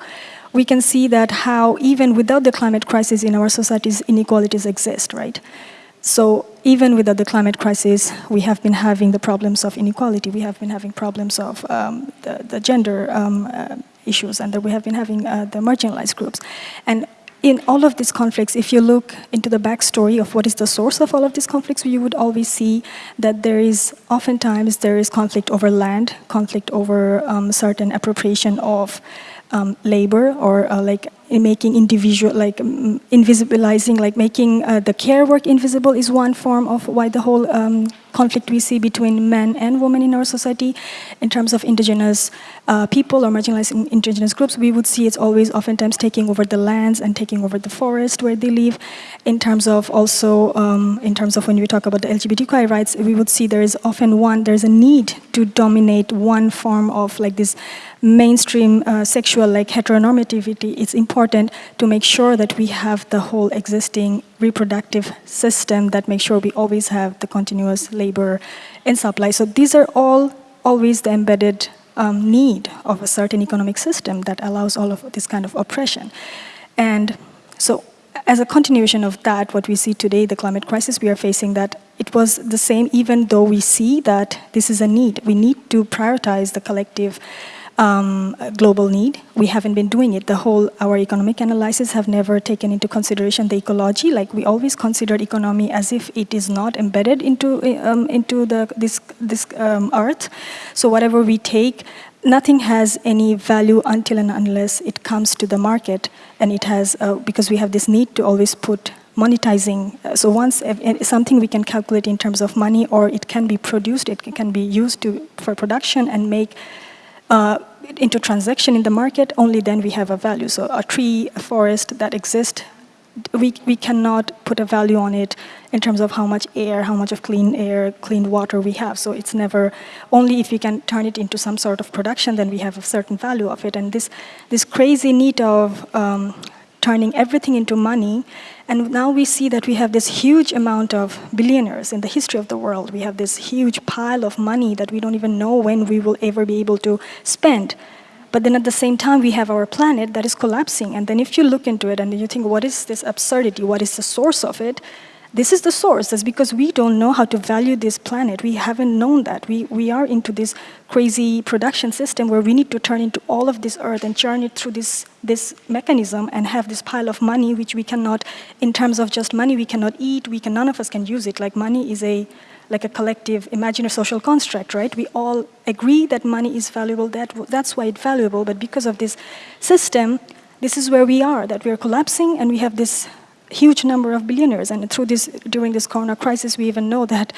we can see that how even without the climate crisis in our societies, inequalities exist, right? So even without the climate crisis, we have been having the problems of inequality. We have been having problems of um, the, the, gender um, uh, issues, and that we have been having uh, the marginalized groups. And in all of these conflicts, if you look into the backstory of what is the source of all of these conflicts, you would always see that there is oftentimes there is conflict over land, conflict over um, certain appropriation of um, labor or uh, like making individual, like um, invisibilizing, like making uh, the care work invisible is one form of why the whole um, conflict we see between men and women in our society. In terms of indigenous uh, people or marginalized indigenous groups, we would see it's always oftentimes taking over the lands and taking over the forest where they live. In terms of also, um, in terms of when we talk about the LGBTQI rights, we would see there is often one, there's a need to dominate one form of like this mainstream uh, sexual like heteronormativity, it's important to make sure that we have the whole existing reproductive system that makes sure we always have the continuous labor and supply. So these are all always the embedded um, need of a certain economic system that allows all of this kind of oppression. And so as a continuation of that, what we see today, the climate crisis we are facing, that it was the same even though we see that this is a need. We need to prioritize the collective um, global need. We haven't been doing it. The whole, our economic analysis have never taken into consideration the ecology. Like we always considered economy as if it is not embedded into, um, into the, this, this um, earth. So whatever we take, nothing has any value until and unless it comes to the market. And it has, uh, because we have this need to always put monetizing. Uh, so once if, something we can calculate in terms of money or it can be produced, it can be used to, for production and make uh, into transaction in the market, only then we have a value. So a tree, a forest that exists we, we cannot put a value on it in terms of how much air, how much of clean air, clean water we have. So it's never, only if we can turn it into some sort of production, then we have a certain value of it. And this, this crazy need of um, turning everything into money, and now we see that we have this huge amount of billionaires in the history of the world. We have this huge pile of money that we don't even know when we will ever be able to spend. But then at the same time, we have our planet that is collapsing. And then if you look into it and you think, what is this absurdity? What is the source of it? This is the source. That's because we don't know how to value this planet. We haven't known that. We, we are into this crazy production system where we need to turn into all of this earth and churn it through this, this mechanism and have this pile of money, which we cannot, in terms of just money, we cannot eat, we can, none of us can use it. Like money is a, like a collective imaginary social construct, right? We all agree that money is valuable, that, that's why it's valuable, but because of this system, this is where we are, that we are collapsing and we have this huge number of billionaires. And through this, during this corona crisis, we even know that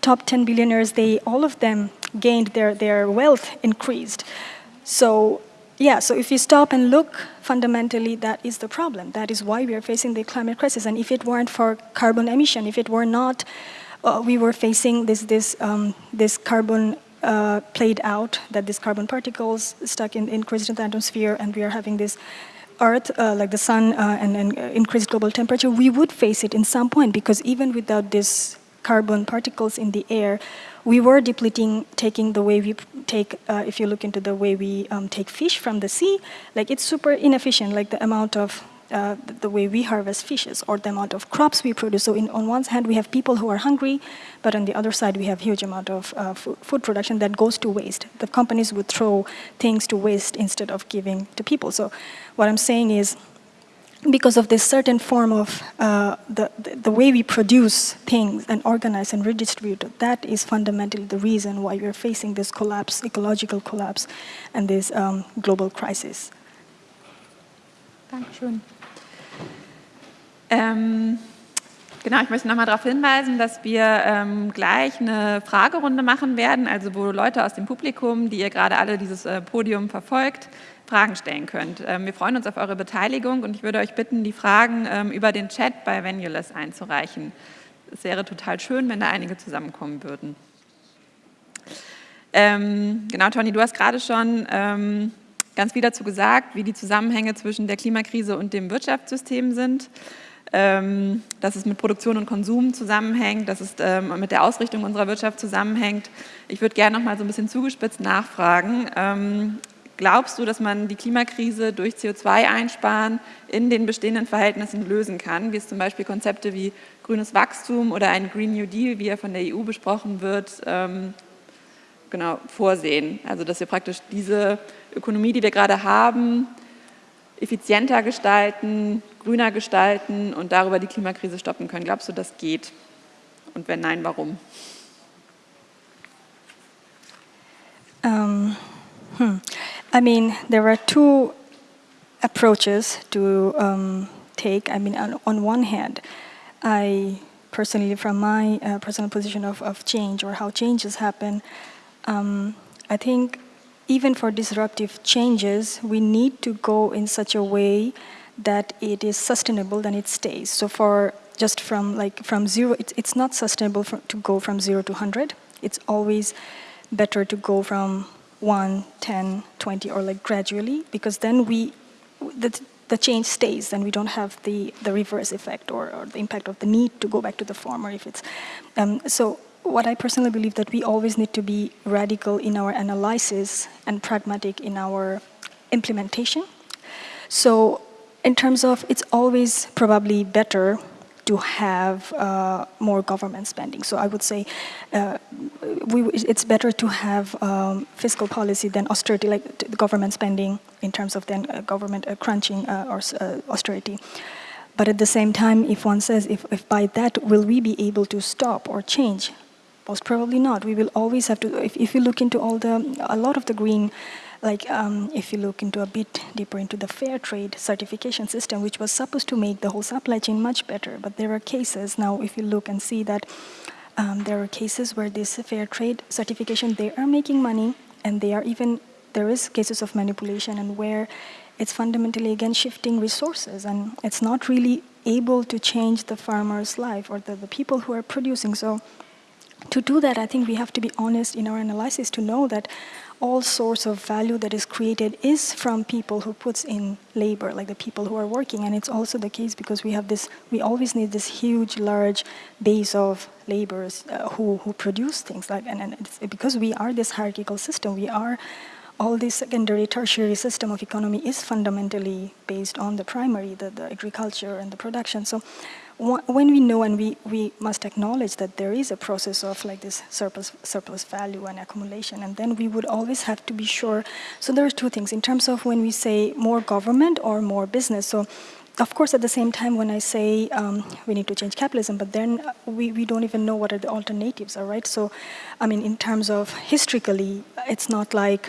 top 10 billionaires, they, all of them gained their, their wealth increased. So yeah, so if you stop and look, fundamentally, that is the problem. That is why we are facing the climate crisis. And if it weren't for carbon emission, if it were not, uh, we were facing this, this, um, this carbon uh, played out, that these carbon particles stuck in, increased in the atmosphere, and we are having this Earth, uh, like the sun uh, and, and increased global temperature, we would face it in some point because even without this carbon particles in the air, we were depleting, taking the way we take, uh, if you look into the way we um, take fish from the sea, like it's super inefficient, like the amount of uh, the way we harvest fishes or the amount of crops we produce. So in, on one hand, we have people who are hungry, but on the other side, we have huge amount of uh, food, production that goes to waste. The companies would throw things to waste instead of giving to people. So what I'm saying is, because of this certain form of uh, the, the, the, way we produce things and organize and redistribute, that is fundamentally the reason why we're facing this collapse, ecological collapse, and this um, global crisis. Dankeschön. Ähm, genau, ich möchte nochmal darauf hinweisen, dass wir ähm, gleich eine Fragerunde machen werden, also wo Leute aus dem Publikum, die ihr gerade alle dieses äh, Podium verfolgt, Fragen stellen könnt. Ähm, wir freuen uns auf eure Beteiligung und ich würde euch bitten, die Fragen ähm, über den Chat bei Venuless einzureichen. Es wäre total schön, wenn da einige zusammenkommen würden. Ähm, genau, Toni, du hast gerade schon ähm, ganz viel dazu gesagt, wie die Zusammenhänge zwischen der Klimakrise und dem Wirtschaftssystem sind, ähm, dass es mit Produktion und Konsum zusammenhängt, dass es ähm, mit der Ausrichtung unserer Wirtschaft zusammenhängt. Ich würde gerne noch mal so ein bisschen zugespitzt nachfragen. Ähm, glaubst du, dass man die Klimakrise durch CO2-Einsparen in den bestehenden Verhältnissen lösen kann, wie es zum Beispiel Konzepte wie grünes Wachstum oder ein Green New Deal, wie er von der EU besprochen wird, genau, vorsehen? Also dass wir praktisch diese Ökonomie, die wir gerade haben, effizienter gestalten, grüner gestalten und darüber die Klimakrise stoppen können. Glaubst du, das geht? Und wenn nein, warum? Um, hmm. I mean, there are two approaches to um, take. I mean, on, on, one hand, I personally, from my uh, personal position of, of change or how changes happen, um, I think even for disruptive changes, we need to go in such a way that it is sustainable and it stays. So for just from like from zero, it's, it's not sustainable for, to go from zero to 100. It's always better to go from 1, 10, 20, or like gradually, because then we, the, the change stays and we don't have the, the reverse effect or, or the impact of the need to go back to the former if it's, um, so what I personally believe that we always need to be radical in our analysis and pragmatic in our implementation. So in terms of, it's always probably better to have uh, more government spending. So I would say uh, we, it's better to have um, fiscal policy than austerity, like government spending in terms of then uh, government uh, crunching uh, or uh, austerity. But at the same time, if one says, if, if by that, will we be able to stop or change most probably not. We will always have to, if, if you look into all the, a lot of the green, like um, if you look into a bit deeper into the fair trade certification system, which was supposed to make the whole supply chain much better, but there are cases now, if you look and see that um, there are cases where this fair trade certification, they are making money and they are even, there is cases of manipulation and where it's fundamentally again shifting resources and it's not really able to change the farmer's life or the, the people who are producing. So to do that, I think we have to be honest in our analysis to know that all source of value that is created is from people who puts in labor, like the people who are working. And it's also the case because we have this, we always need this huge, large base of laborers uh, who, who produce things. Like, and, and because we are this hierarchical system, we are all this secondary, tertiary system of economy is fundamentally based on the primary, the, the agriculture and the production. So when we know and we, we must acknowledge that there is a process of like this surplus, surplus value and accumulation, and then we would always have to be sure. So there are two things in terms of when we say more government or more business. So of course, at the same time, when I say um, we need to change capitalism, but then we, we don't even know what are the alternatives, right? So, I mean, in terms of historically, it's not like,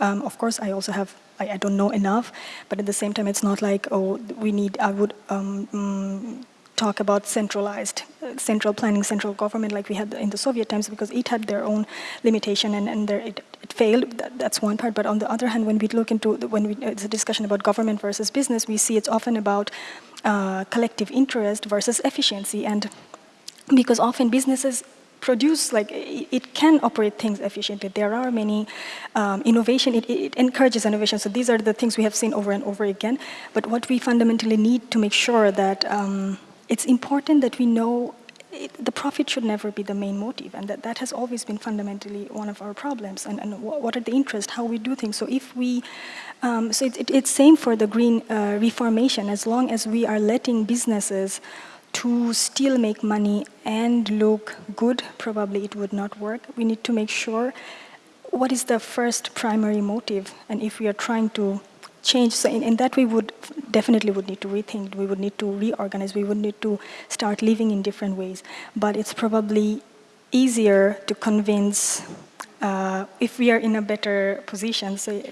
um, of course, I also have I, I, don't know enough, but at the same time, it's not like, oh, we need, I would um, mm, talk about centralized, uh, central planning, central government like we had in the Soviet times because it had their own limitation and, and it, it, failed. That, that's one part. But on the other hand, when we look into, the, when we, it's a discussion about government versus business, we see it's often about uh, collective interest versus efficiency. And because often businesses produce, like, it can operate things efficiently. There are many um, innovation, it, it, encourages innovation. So these are the things we have seen over and over again. But what we fundamentally need to make sure that um, it's important that we know it, the profit should never be the main motive, and that, that has always been fundamentally one of our problems, and, and what are the interests, how we do things. So if we, um, so it, it, it's same for the green uh, reformation, as long as we are letting businesses to still make money and look good, probably it would not work. We need to make sure what is the first primary motive, and if we are trying to change. So in, in, that we would definitely would need to rethink, we would need to reorganize, we would need to start living in different ways. But it's probably easier to convince uh, if we are in a better position, so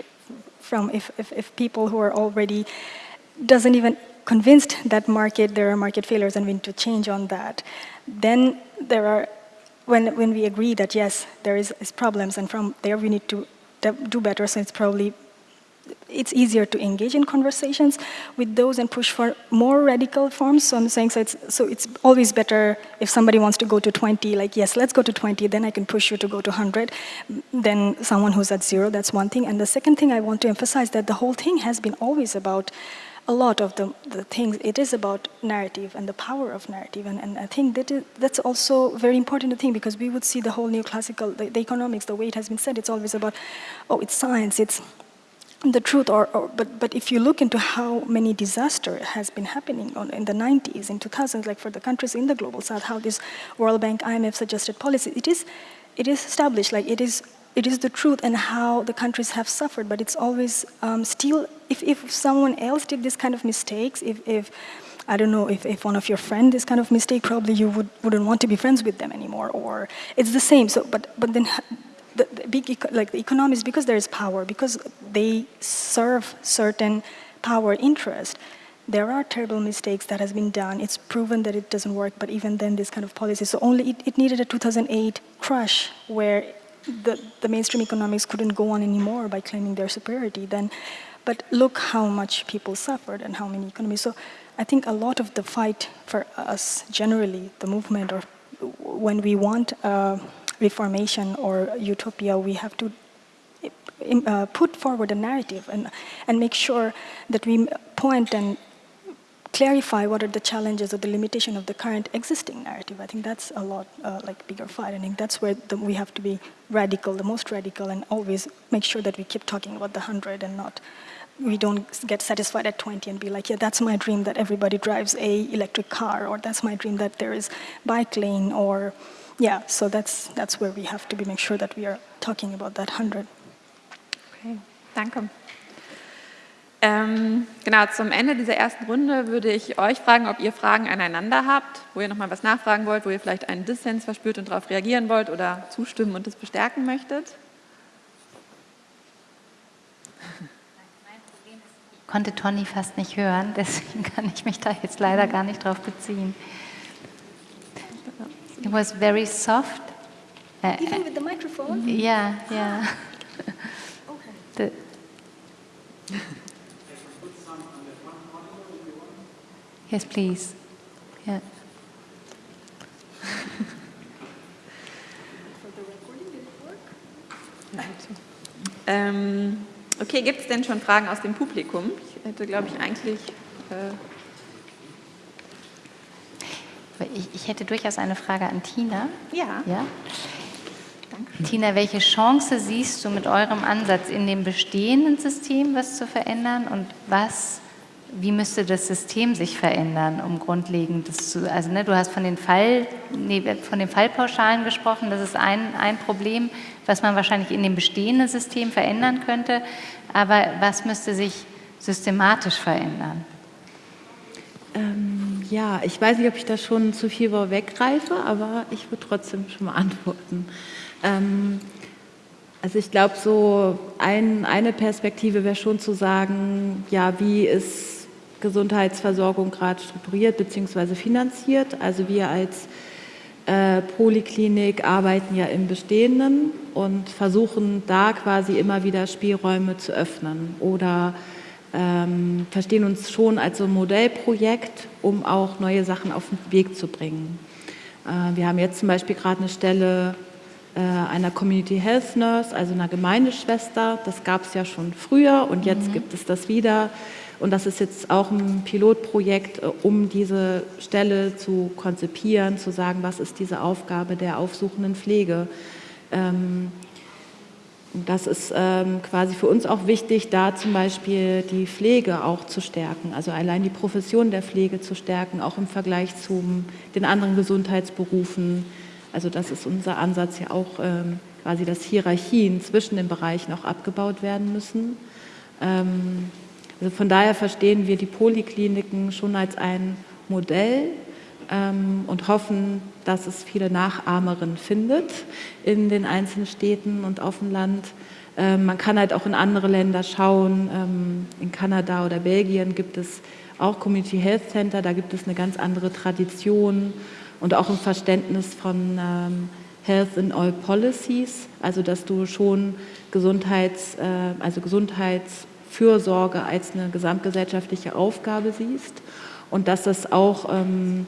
from if, if, if people who are already doesn't even convinced that market, there are market failures and we need to change on that, then there are, when, when we agree that yes, there is, is problems and from there we need to do better, so it's probably it's easier to engage in conversations with those and push for more radical forms. So I'm saying, so it's, so it's always better if somebody wants to go to 20, like, yes, let's go to 20, then I can push you to go to 100, than someone who's at zero, that's one thing. And the second thing I want to emphasize that the whole thing has been always about a lot of the, the things, it is about narrative and the power of narrative. And, and I think that is, that's also very important to think because we would see the whole neoclassical, the, the economics, the way it has been said, it's always about, oh, it's science, it's the truth, or, or, but, but if you look into how many disaster has been happening on, in the 90s, in 2000s, like for the countries in the global south, how this World Bank, IMF suggested policy, it is, it is established, like it is, it is the truth and how the countries have suffered, but it's always um, still, if, if someone else did this kind of mistakes, if, if I don't know, if, if one of your friends this kind of mistake, probably you would, wouldn't want to be friends with them anymore, or it's the same, so, but, but then the, the big, like the because there is power, because they serve certain power interest, there are terrible mistakes that has been done. It's proven that it doesn't work, but even then, this kind of policy. So only it, it needed a 2008 crash where the, the mainstream economics couldn't go on anymore by claiming their superiority. Then, but look how much people suffered and how many economies. So I think a lot of the fight for us generally, the movement, or when we want. Uh, reformation or utopia, we have to uh, put forward a narrative and, and make sure that we point and clarify what are the challenges or the limitation of the current existing narrative. I think that's a lot uh, like bigger fight. I think that's where the, we have to be radical, the most radical, and always make sure that we keep talking about the 100 and not, we don't get satisfied at 20 and be like, yeah, that's my dream that everybody drives a electric car, or that's my dream that there is bike lane, or yeah, so that's, that's where we have to be, make sure that we are talking about that 100. Okay, danke. Ähm, genau, zum Ende dieser ersten Runde würde ich euch fragen, ob ihr Fragen aneinander habt, wo ihr nochmal was nachfragen wollt, wo ihr vielleicht einen Dissens verspürt und darauf reagieren wollt oder zustimmen und das bestärken möchtet. Ich konnte Toni fast nicht hören, deswegen kann ich mich da jetzt leider gar nicht drauf beziehen. It was very soft. Uh, Even with the microphone? Yeah, yeah. okay. yes, please. Ja. Ähm, okay, gibt es denn schon Fragen aus dem Publikum? Ich hätte, glaube ich, eigentlich... Äh ich, ich, hätte durchaus eine Frage an Tina. Ja. ja? Tina, welche Chance siehst du mit eurem Ansatz in dem bestehenden System, was zu verändern und was wie müsste das System sich verändern, um grundlegend das zu, also ne, du hast von den, Fall, nee, von den Fallpauschalen gesprochen, das ist ein, ein Problem, was man wahrscheinlich in dem bestehenden System verändern könnte, aber was müsste sich systematisch verändern? Ähm, ja, ich weiß nicht, ob ich da schon zu viel weggreife, aber ich würde trotzdem schon mal antworten. Ähm, also ich glaube, so ein, eine Perspektive wäre schon zu sagen, ja, wie ist Gesundheitsversorgung gerade strukturiert bzw. finanziert. Also wir als äh, Poliklinik arbeiten ja im Bestehenden und versuchen da quasi immer wieder Spielräume zu öffnen oder ähm, verstehen uns schon als so ein Modellprojekt, um auch neue Sachen auf den Weg zu bringen. Äh, wir haben jetzt zum Beispiel gerade eine Stelle äh, einer Community Health Nurse, also einer Gemeindeschwester. Das gab es ja schon früher und jetzt mhm. gibt es das wieder. Und das ist jetzt auch ein Pilotprojekt, äh, um diese Stelle zu konzipieren, zu sagen, was ist diese Aufgabe der aufsuchenden Pflege. Ähm, das ist ähm, quasi für uns auch wichtig, da zum Beispiel die Pflege auch zu stärken, also allein die Profession der Pflege zu stärken, auch im Vergleich zu den anderen Gesundheitsberufen. Also das ist unser Ansatz ja auch ähm, quasi, dass Hierarchien zwischen den Bereichen auch abgebaut werden müssen. Also von daher verstehen wir die Polikliniken schon als ein Modell ähm, und hoffen, dass es viele Nachahmerinnen findet in den einzelnen Städten und auf dem Land. Ähm, man kann halt auch in andere Länder schauen. Ähm, in Kanada oder Belgien gibt es auch Community Health Center, da gibt es eine ganz andere Tradition und auch ein Verständnis von ähm, Health in All Policies, also dass du schon Gesundheits, äh, also Gesundheits Fürsorge als eine gesamtgesellschaftliche Aufgabe siehst und dass das auch ähm,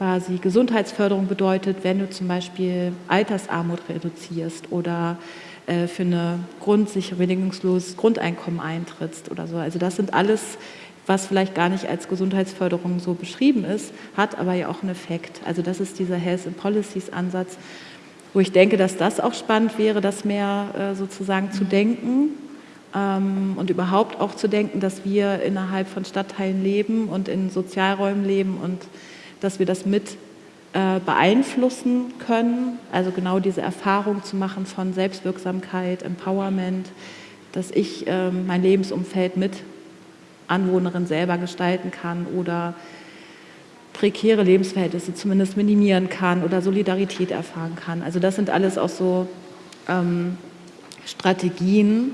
quasi Gesundheitsförderung bedeutet, wenn du zum Beispiel Altersarmut reduzierst oder äh, für ein grundsichere, bedingungsloses Grundeinkommen eintrittst oder so. Also das sind alles, was vielleicht gar nicht als Gesundheitsförderung so beschrieben ist, hat aber ja auch einen Effekt. Also das ist dieser Health and Policies Ansatz, wo ich denke, dass das auch spannend wäre, das mehr äh, sozusagen mhm. zu denken ähm, und überhaupt auch zu denken, dass wir innerhalb von Stadtteilen leben und in Sozialräumen leben und dass wir das mit äh, beeinflussen können, also genau diese Erfahrung zu machen von Selbstwirksamkeit, Empowerment, dass ich äh, mein Lebensumfeld mit Anwohnerin selber gestalten kann oder prekäre Lebensverhältnisse zumindest minimieren kann oder Solidarität erfahren kann. Also das sind alles auch so ähm, Strategien,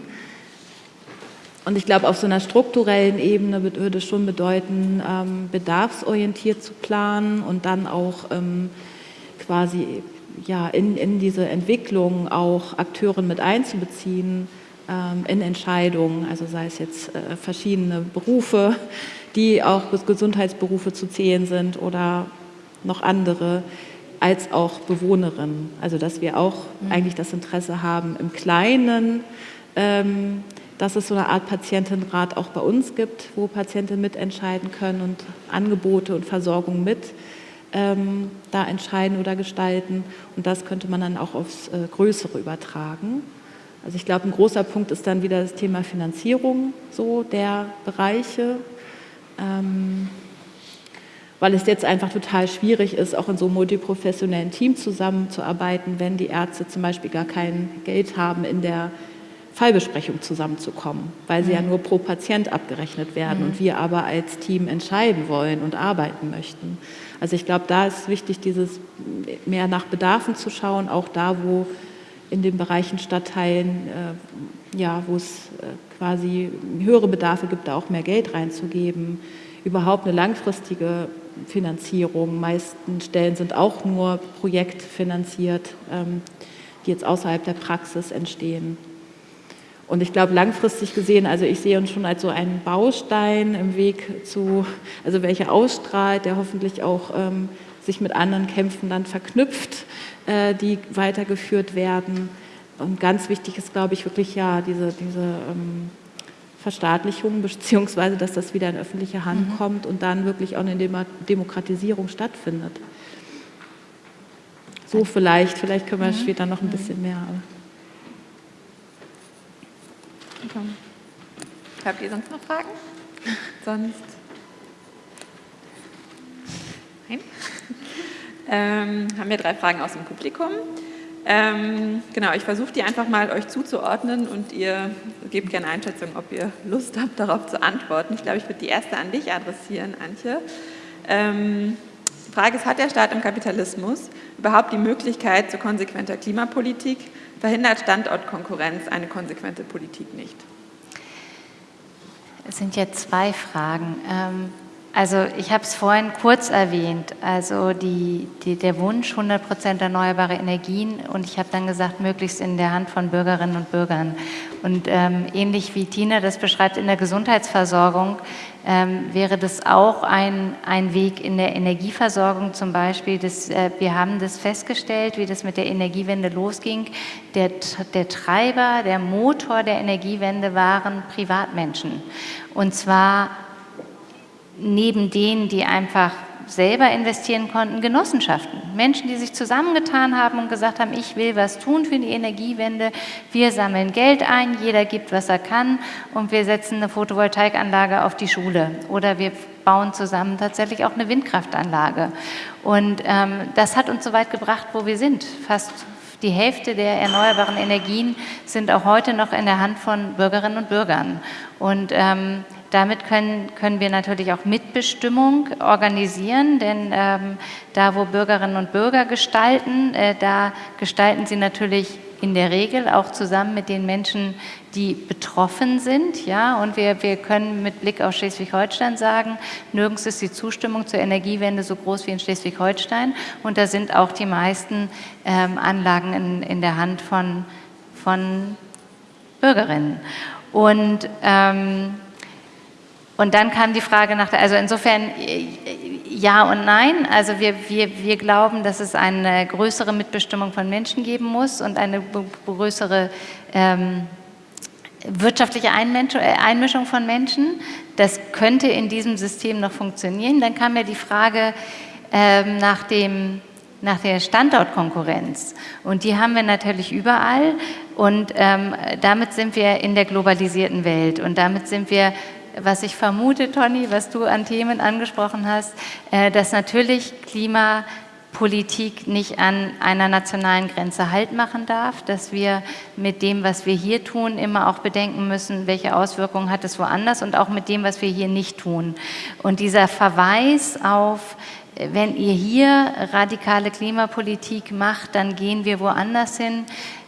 und ich glaube, auf so einer strukturellen Ebene würde es schon bedeuten, ähm, bedarfsorientiert zu planen und dann auch ähm, quasi ja, in, in diese Entwicklung auch Akteure mit einzubeziehen ähm, in Entscheidungen, also sei es jetzt äh, verschiedene Berufe, die auch Gesundheitsberufe zu zählen sind oder noch andere, als auch Bewohnerinnen. Also dass wir auch mhm. eigentlich das Interesse haben, im Kleinen ähm, dass es so eine Art Patientenrat auch bei uns gibt, wo Patienten mitentscheiden können und Angebote und Versorgung mit ähm, da entscheiden oder gestalten. Und das könnte man dann auch aufs äh, Größere übertragen. Also ich glaube, ein großer Punkt ist dann wieder das Thema Finanzierung so der Bereiche. Ähm, weil es jetzt einfach total schwierig ist, auch in so einem multiprofessionellen Team zusammenzuarbeiten, wenn die Ärzte zum Beispiel gar kein Geld haben in der Fallbesprechung zusammenzukommen, weil sie ja mhm. nur pro Patient abgerechnet werden und mhm. wir aber als Team entscheiden wollen und arbeiten möchten. Also ich glaube, da ist wichtig, dieses mehr nach Bedarfen zu schauen, auch da, wo in den Bereichen Stadtteilen, äh, ja, wo es äh, quasi höhere Bedarfe gibt, da auch mehr Geld reinzugeben. Überhaupt eine langfristige Finanzierung. Meisten Stellen sind auch nur projektfinanziert, ähm, die jetzt außerhalb der Praxis entstehen. Und ich glaube, langfristig gesehen, also ich sehe uns schon als so einen Baustein im Weg zu, also welcher ausstrahlt, der hoffentlich auch ähm, sich mit anderen Kämpfen dann verknüpft, äh, die weitergeführt werden. Und ganz wichtig ist, glaube ich, wirklich ja diese, diese ähm, Verstaatlichung, beziehungsweise dass das wieder in öffentliche Hand mhm. kommt und dann wirklich auch eine Demokratisierung stattfindet. So vielleicht, vielleicht können wir mhm. später noch ein bisschen mehr. Habt ihr sonst noch Fragen? sonst? Nein? Ähm, haben wir drei Fragen aus dem Publikum. Ähm, genau, ich versuche die einfach mal euch zuzuordnen und ihr gebt gerne Einschätzung, ob ihr Lust habt, darauf zu antworten. Ich glaube, ich würde die erste an dich adressieren, Antje. Ähm, die Frage ist, hat der Staat im Kapitalismus überhaupt die Möglichkeit zu konsequenter Klimapolitik? Verhindert Standortkonkurrenz eine konsequente Politik nicht? Es sind jetzt zwei Fragen. Ähm, also ich habe es vorhin kurz erwähnt, also die, die, der Wunsch 100% erneuerbare Energien und ich habe dann gesagt, möglichst in der Hand von Bürgerinnen und Bürgern. Und ähm, ähnlich wie Tina das beschreibt in der Gesundheitsversorgung, ähm, wäre das auch ein, ein Weg in der Energieversorgung zum Beispiel. Das, äh, wir haben das festgestellt, wie das mit der Energiewende losging. Der, der Treiber, der Motor der Energiewende waren Privatmenschen. Und zwar neben denen, die einfach selber investieren konnten, Genossenschaften. Menschen, die sich zusammengetan haben und gesagt haben, ich will was tun für die Energiewende. Wir sammeln Geld ein, jeder gibt, was er kann und wir setzen eine Photovoltaikanlage auf die Schule. Oder wir bauen zusammen tatsächlich auch eine Windkraftanlage. Und ähm, das hat uns so weit gebracht, wo wir sind. Fast die Hälfte der erneuerbaren Energien sind auch heute noch in der Hand von Bürgerinnen und Bürgern. Und ähm, damit können, können wir natürlich auch Mitbestimmung organisieren, denn ähm, da, wo Bürgerinnen und Bürger gestalten, äh, da gestalten sie natürlich in der Regel auch zusammen mit den Menschen, die betroffen sind. Ja? Und wir, wir können mit Blick auf Schleswig-Holstein sagen, nirgends ist die Zustimmung zur Energiewende so groß wie in Schleswig-Holstein. Und da sind auch die meisten ähm, Anlagen in, in der Hand von, von Bürgerinnen. Und ähm, und dann kam die Frage nach der, also insofern ja und nein. Also wir, wir, wir glauben, dass es eine größere Mitbestimmung von Menschen geben muss und eine größere ähm, wirtschaftliche Einmischung von Menschen. Das könnte in diesem System noch funktionieren. Dann kam ja die Frage ähm, nach dem nach der Standortkonkurrenz. Und die haben wir natürlich überall. Und ähm, damit sind wir in der globalisierten Welt. Und damit sind wir was ich vermute, Toni, was du an Themen angesprochen hast, äh, dass natürlich Klimapolitik nicht an einer nationalen Grenze Halt machen darf, dass wir mit dem, was wir hier tun, immer auch bedenken müssen, welche Auswirkungen hat es woanders und auch mit dem, was wir hier nicht tun. Und dieser Verweis auf, wenn ihr hier radikale Klimapolitik macht, dann gehen wir woanders hin,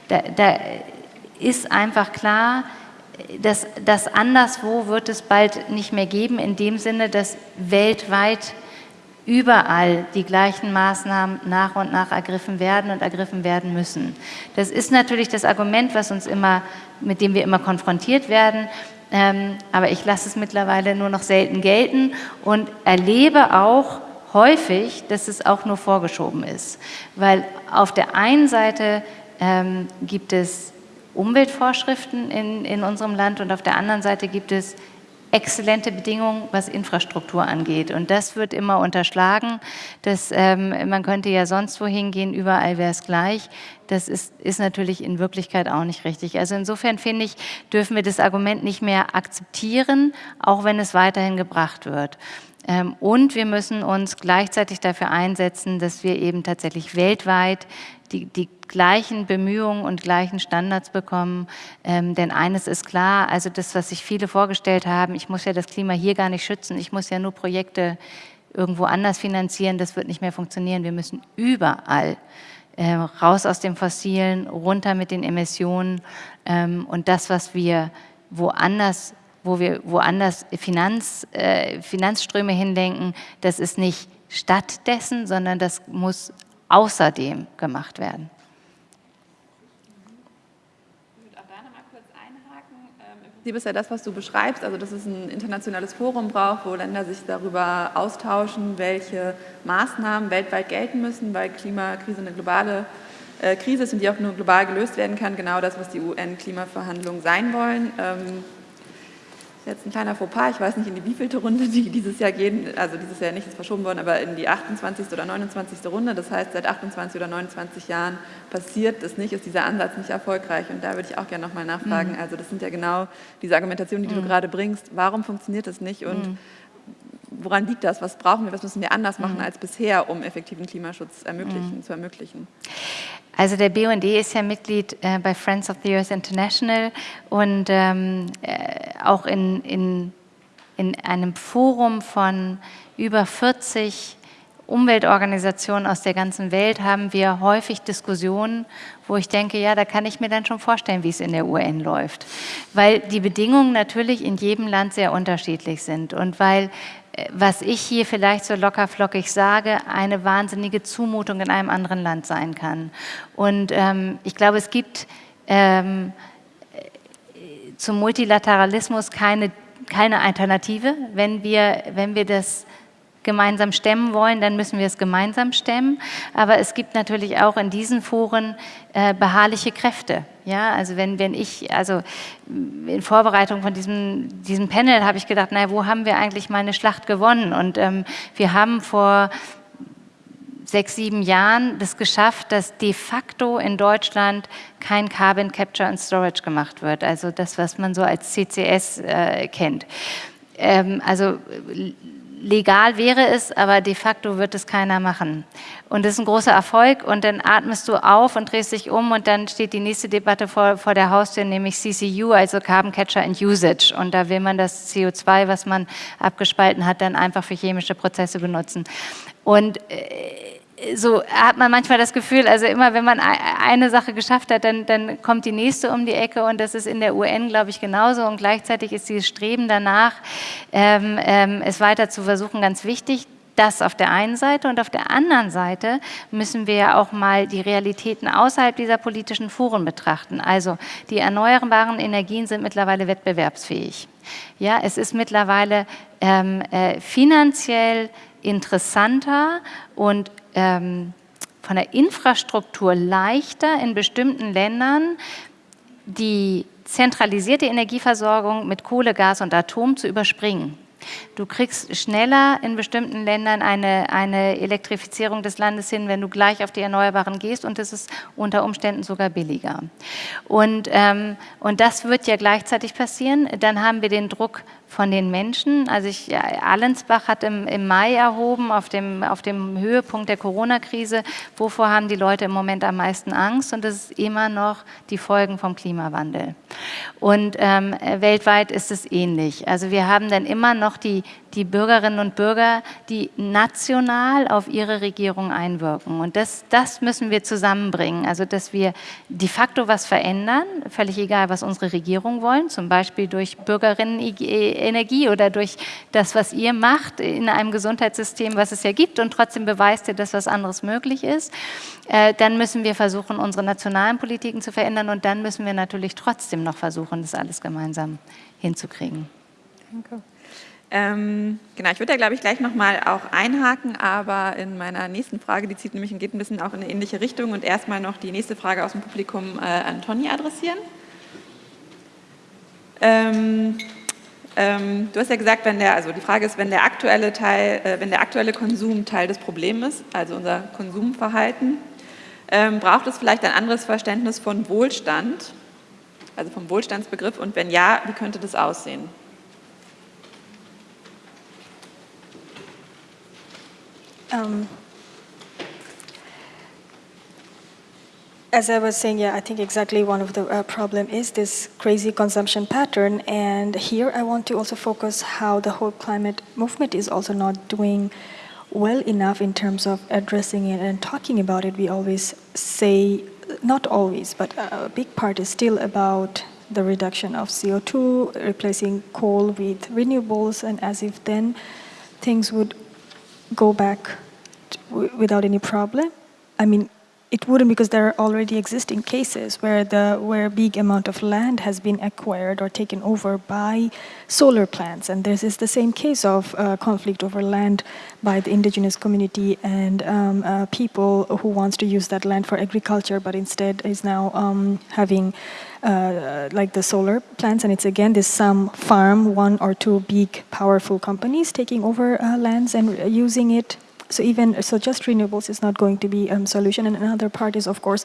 da, da ist einfach klar, das, das anderswo wird es bald nicht mehr geben, in dem Sinne, dass weltweit überall die gleichen Maßnahmen nach und nach ergriffen werden und ergriffen werden müssen. Das ist natürlich das Argument, was uns immer, mit dem wir immer konfrontiert werden, ähm, aber ich lasse es mittlerweile nur noch selten gelten und erlebe auch häufig, dass es auch nur vorgeschoben ist. Weil auf der einen Seite ähm, gibt es Umweltvorschriften in, in unserem Land und auf der anderen Seite gibt es exzellente Bedingungen, was Infrastruktur angeht. Und das wird immer unterschlagen. Das, ähm, man könnte ja sonst wohin gehen, überall wäre es gleich. Das ist, ist natürlich in Wirklichkeit auch nicht richtig. Also insofern finde ich, dürfen wir das Argument nicht mehr akzeptieren, auch wenn es weiterhin gebracht wird. Ähm, und wir müssen uns gleichzeitig dafür einsetzen, dass wir eben tatsächlich weltweit die, die gleichen Bemühungen und gleichen Standards bekommen. Ähm, denn eines ist klar, also das, was sich viele vorgestellt haben, ich muss ja das Klima hier gar nicht schützen, ich muss ja nur Projekte irgendwo anders finanzieren, das wird nicht mehr funktionieren. Wir müssen überall äh, raus aus dem Fossilen, runter mit den Emissionen ähm, und das, was wir woanders wo wir woanders Finanz, äh, Finanzströme hinlenken, das ist nicht stattdessen, sondern das muss außerdem gemacht werden. Ich würde auch da nochmal kurz einhaken. Prinzip ist ja das, was du beschreibst, also dass es ein internationales Forum braucht, wo Länder sich darüber austauschen, welche Maßnahmen weltweit gelten müssen, weil Klimakrise eine globale äh, Krise ist und die auch nur global gelöst werden kann, genau das, was die UN-Klimaverhandlungen sein wollen. Ähm, jetzt ein kleiner Fauxpas, ich weiß nicht, in die wievielte Runde die dieses Jahr gehen, also dieses Jahr nicht, ist verschoben worden, aber in die 28. oder 29. Runde, das heißt, seit 28 oder 29 Jahren passiert das nicht, ist dieser Ansatz nicht erfolgreich und da würde ich auch gerne nochmal nachfragen, mhm. also das sind ja genau diese Argumentationen, die mhm. du gerade bringst, warum funktioniert das nicht und mhm. Woran liegt das, was brauchen wir, was müssen wir anders machen mhm. als bisher, um effektiven Klimaschutz ermöglichen, mhm. zu ermöglichen? Also der BUND ist ja Mitglied äh, bei Friends of the Earth International und ähm, äh, auch in, in, in einem Forum von über 40 Umweltorganisationen aus der ganzen Welt haben wir häufig Diskussionen, wo ich denke, ja, da kann ich mir dann schon vorstellen, wie es in der UN läuft. Weil die Bedingungen natürlich in jedem Land sehr unterschiedlich sind und weil was ich hier vielleicht so lockerflockig sage, eine wahnsinnige Zumutung in einem anderen Land sein kann. Und ähm, ich glaube, es gibt ähm, zum Multilateralismus keine, keine Alternative. Wenn wir, wenn wir das gemeinsam stemmen wollen, dann müssen wir es gemeinsam stemmen. Aber es gibt natürlich auch in diesen Foren äh, beharrliche Kräfte. Ja, also wenn, wenn ich, also in Vorbereitung von diesem, diesem Panel habe ich gedacht, naja, wo haben wir eigentlich mal eine Schlacht gewonnen? Und ähm, wir haben vor sechs, sieben Jahren das geschafft, dass de facto in Deutschland kein Carbon Capture and Storage gemacht wird, also das, was man so als CCS äh, kennt. Ähm, also legal wäre es, aber de facto wird es keiner machen. Und das ist ein großer Erfolg und dann atmest du auf und drehst dich um und dann steht die nächste Debatte vor, vor der Haustür, nämlich CCU, also Carbon Catcher and Usage. Und da will man das CO2, was man abgespalten hat, dann einfach für chemische Prozesse benutzen. Und äh, so hat man manchmal das Gefühl, also immer wenn man eine Sache geschafft hat, dann, dann kommt die nächste um die Ecke und das ist in der UN, glaube ich, genauso und gleichzeitig ist dieses Streben danach, ähm, ähm, es weiter zu versuchen, ganz wichtig. Das auf der einen Seite und auf der anderen Seite müssen wir ja auch mal die Realitäten außerhalb dieser politischen Foren betrachten. Also die erneuerbaren Energien sind mittlerweile wettbewerbsfähig. Ja, es ist mittlerweile ähm, äh, finanziell interessanter und ähm, von der Infrastruktur leichter in bestimmten Ländern die zentralisierte Energieversorgung mit Kohle, Gas und Atom zu überspringen. Du kriegst schneller in bestimmten Ländern eine, eine Elektrifizierung des Landes hin, wenn du gleich auf die Erneuerbaren gehst und es ist unter Umständen sogar billiger. Und, ähm, und das wird ja gleichzeitig passieren. Dann haben wir den Druck von den Menschen. Also ich, ja, Allensbach hat im, im Mai erhoben, auf dem, auf dem Höhepunkt der Corona-Krise, wovor haben die Leute im Moment am meisten Angst? Und das ist immer noch die Folgen vom Klimawandel. Und ähm, weltweit ist es ähnlich. Also wir haben dann immer noch die, die Bürgerinnen und Bürger, die national auf ihre Regierung einwirken. Und das, das müssen wir zusammenbringen. Also dass wir de facto was verändern, völlig egal, was unsere Regierung wollen, zum Beispiel durch Bürgerinnenenergie oder durch das, was ihr macht in einem Gesundheitssystem, was es ja gibt und trotzdem beweist ihr, dass was anderes möglich ist. Äh, dann müssen wir versuchen, unsere nationalen Politiken zu verändern und dann müssen wir natürlich trotzdem noch versuchen, das alles gemeinsam hinzukriegen. Danke. Ähm, genau, ich würde da glaube ich gleich nochmal auch einhaken, aber in meiner nächsten Frage, die zieht nämlich geht ein bisschen auch in eine ähnliche Richtung und erstmal noch die nächste Frage aus dem Publikum äh, an Toni adressieren. Ähm, ähm, du hast ja gesagt, wenn der, also die Frage ist, wenn der aktuelle Teil, äh, wenn der aktuelle Konsum Teil des Problems ist, also unser Konsumverhalten, ähm, braucht es vielleicht ein anderes Verständnis von Wohlstand, also vom Wohlstandsbegriff und wenn ja, wie könnte das aussehen? Um, as I was saying, yeah, I think exactly one of the uh, problem is this crazy consumption pattern. And here I want to also focus how the whole climate movement is also not doing well enough in terms of addressing it and talking about it. We always say, not always, but a big part is still about the reduction of CO2, replacing coal with renewables, and as if then things would go back without any problem. I mean, it wouldn't because there are already existing cases where the where big amount of land has been acquired or taken over by solar plants. And this is the same case of uh, conflict over land by the indigenous community and um, uh, people who wants to use that land for agriculture but instead is now um, having uh, like the solar plants. And it's again this some farm one or two big powerful companies taking over uh, lands and using it so even so just renewables is not going to be a um, solution. And another part is of course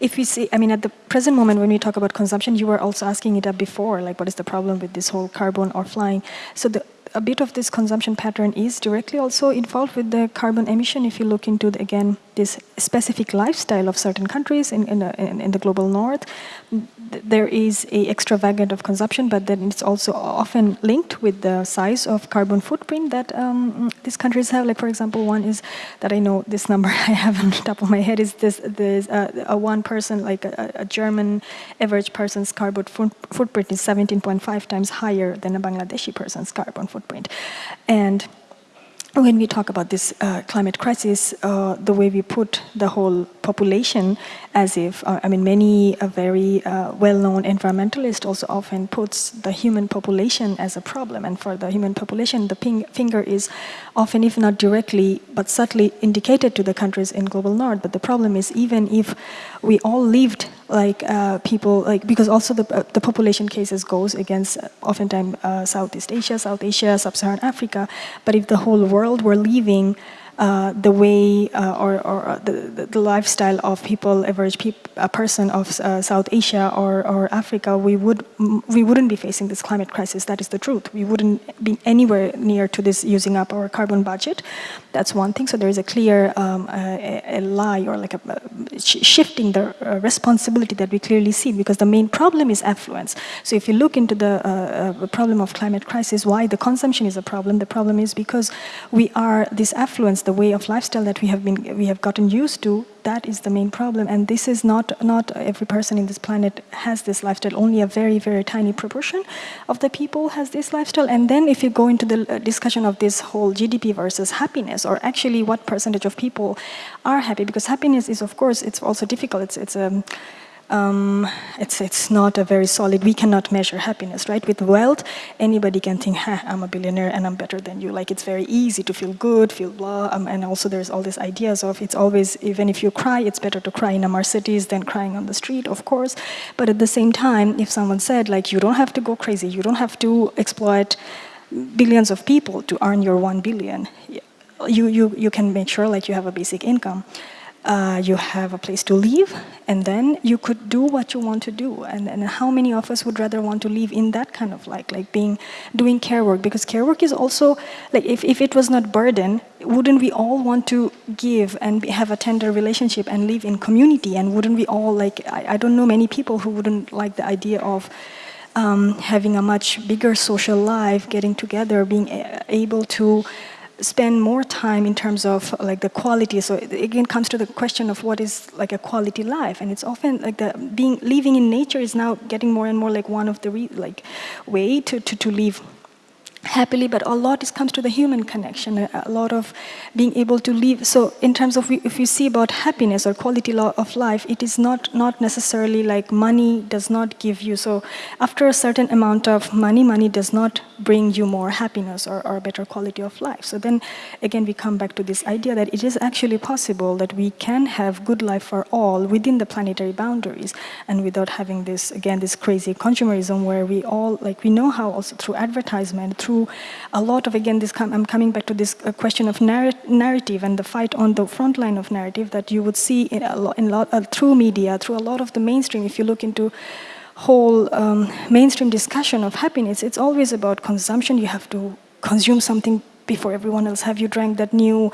if we see i mean at the present moment when we talk about consumption you were also asking it up before like what is the problem with this whole carbon or flying? So the a bit of this consumption pattern is directly also involved with the carbon emission. If you look into the, again this specific lifestyle of certain countries in, in, in, in the global north there is a extravagant of consumption, but then it's also often linked with the size of carbon footprint that um, these countries have. Like for example, one is that I know this number I have on the top of my head is this: this uh, a one person, like a, a German average person's carbon foot footprint is 17.5 times higher than a Bangladeshi person's carbon footprint, and when we talk about this uh, climate crisis, uh, the way we put the whole population as if, uh, I mean, many a very uh, well-known environmentalist also often puts the human population as a problem. And for the human population, the finger is often, if not directly, but subtly indicated to the countries in global north. But the problem is even if we all lived like uh, people, like because also the, uh, the population cases goes against uh, oftentimes uh, Southeast Asia, South Asia, Sub-Saharan Africa. But if the whole world were leaving uh, the way uh, or, or uh, the, the, lifestyle of people, average a person of uh, South Asia or, or Africa, we, would, we wouldn't be facing this climate crisis. That is the truth. We wouldn't be anywhere near to this using up our carbon budget. That's one thing. So there is a clear um, a, a, lie or like a, sh shifting the responsibility that we clearly see because the main problem is affluence. So if you look into the problem of climate crisis, why the consumption is a problem, the problem is because we are this affluence the way of lifestyle that we have been we have gotten used to that is the main problem. And this is not not every person in this planet has this lifestyle. Only a very very tiny proportion of the people has this lifestyle. And then if you go into the uh, discussion of this whole GDP versus happiness or actually what percentage of people are happy because happiness is of course it's also difficult. It's it's a um, um, it's, it's not a very solid, we cannot measure happiness, right? With wealth, anybody can think, I'm a billionaire and I'm better than you. Like it's very easy to feel good, feel blah, um, and also there's all these ideas of it's always, even if you cry, it's better to cry in a Mercedes than crying on the street, of course. But at the same time, if someone said like, you don't have to go crazy, you don't have to exploit billions of people to earn your one billion, you, you, you can make sure like you have a basic income uh, you have a place to live, and then you could do what you want to do. And, and how many of us would rather want to live in that kind of like, like being, doing care work? Because care work is also, like if, if it was not burden, wouldn't we all want to give and have a tender relationship and live in community? And wouldn't we all like, I, I don't know many people who wouldn't like the idea of um, having a much bigger social life, getting together, being able to spend more time in terms of like the quality. So it again comes to the question of what is like a quality life, and it's often like the being living in nature is now getting more and more like one of the like way to to to live happily, but a lot is, comes to the human connection, a, lot of being able to live. So in terms of, if you see about happiness or quality of life, it is not, not necessarily like money does not give you. So after a certain amount of money, money does not bring you more happiness or, or better quality of life. So then again, we come back to this idea that it is actually possible that we can have good life for all within the planetary boundaries and without having this, again, this crazy consumerism where we all, like we know how also through advertisement, through a lot of, again, this I'm coming back to this uh, question of narr narrative and the fight on the front line of narrative that you would see in a lot, in lot uh, through media, through a lot of the mainstream. If you look into whole um, mainstream discussion of happiness, it's always about consumption. You have to consume something before everyone else. Have you drank that new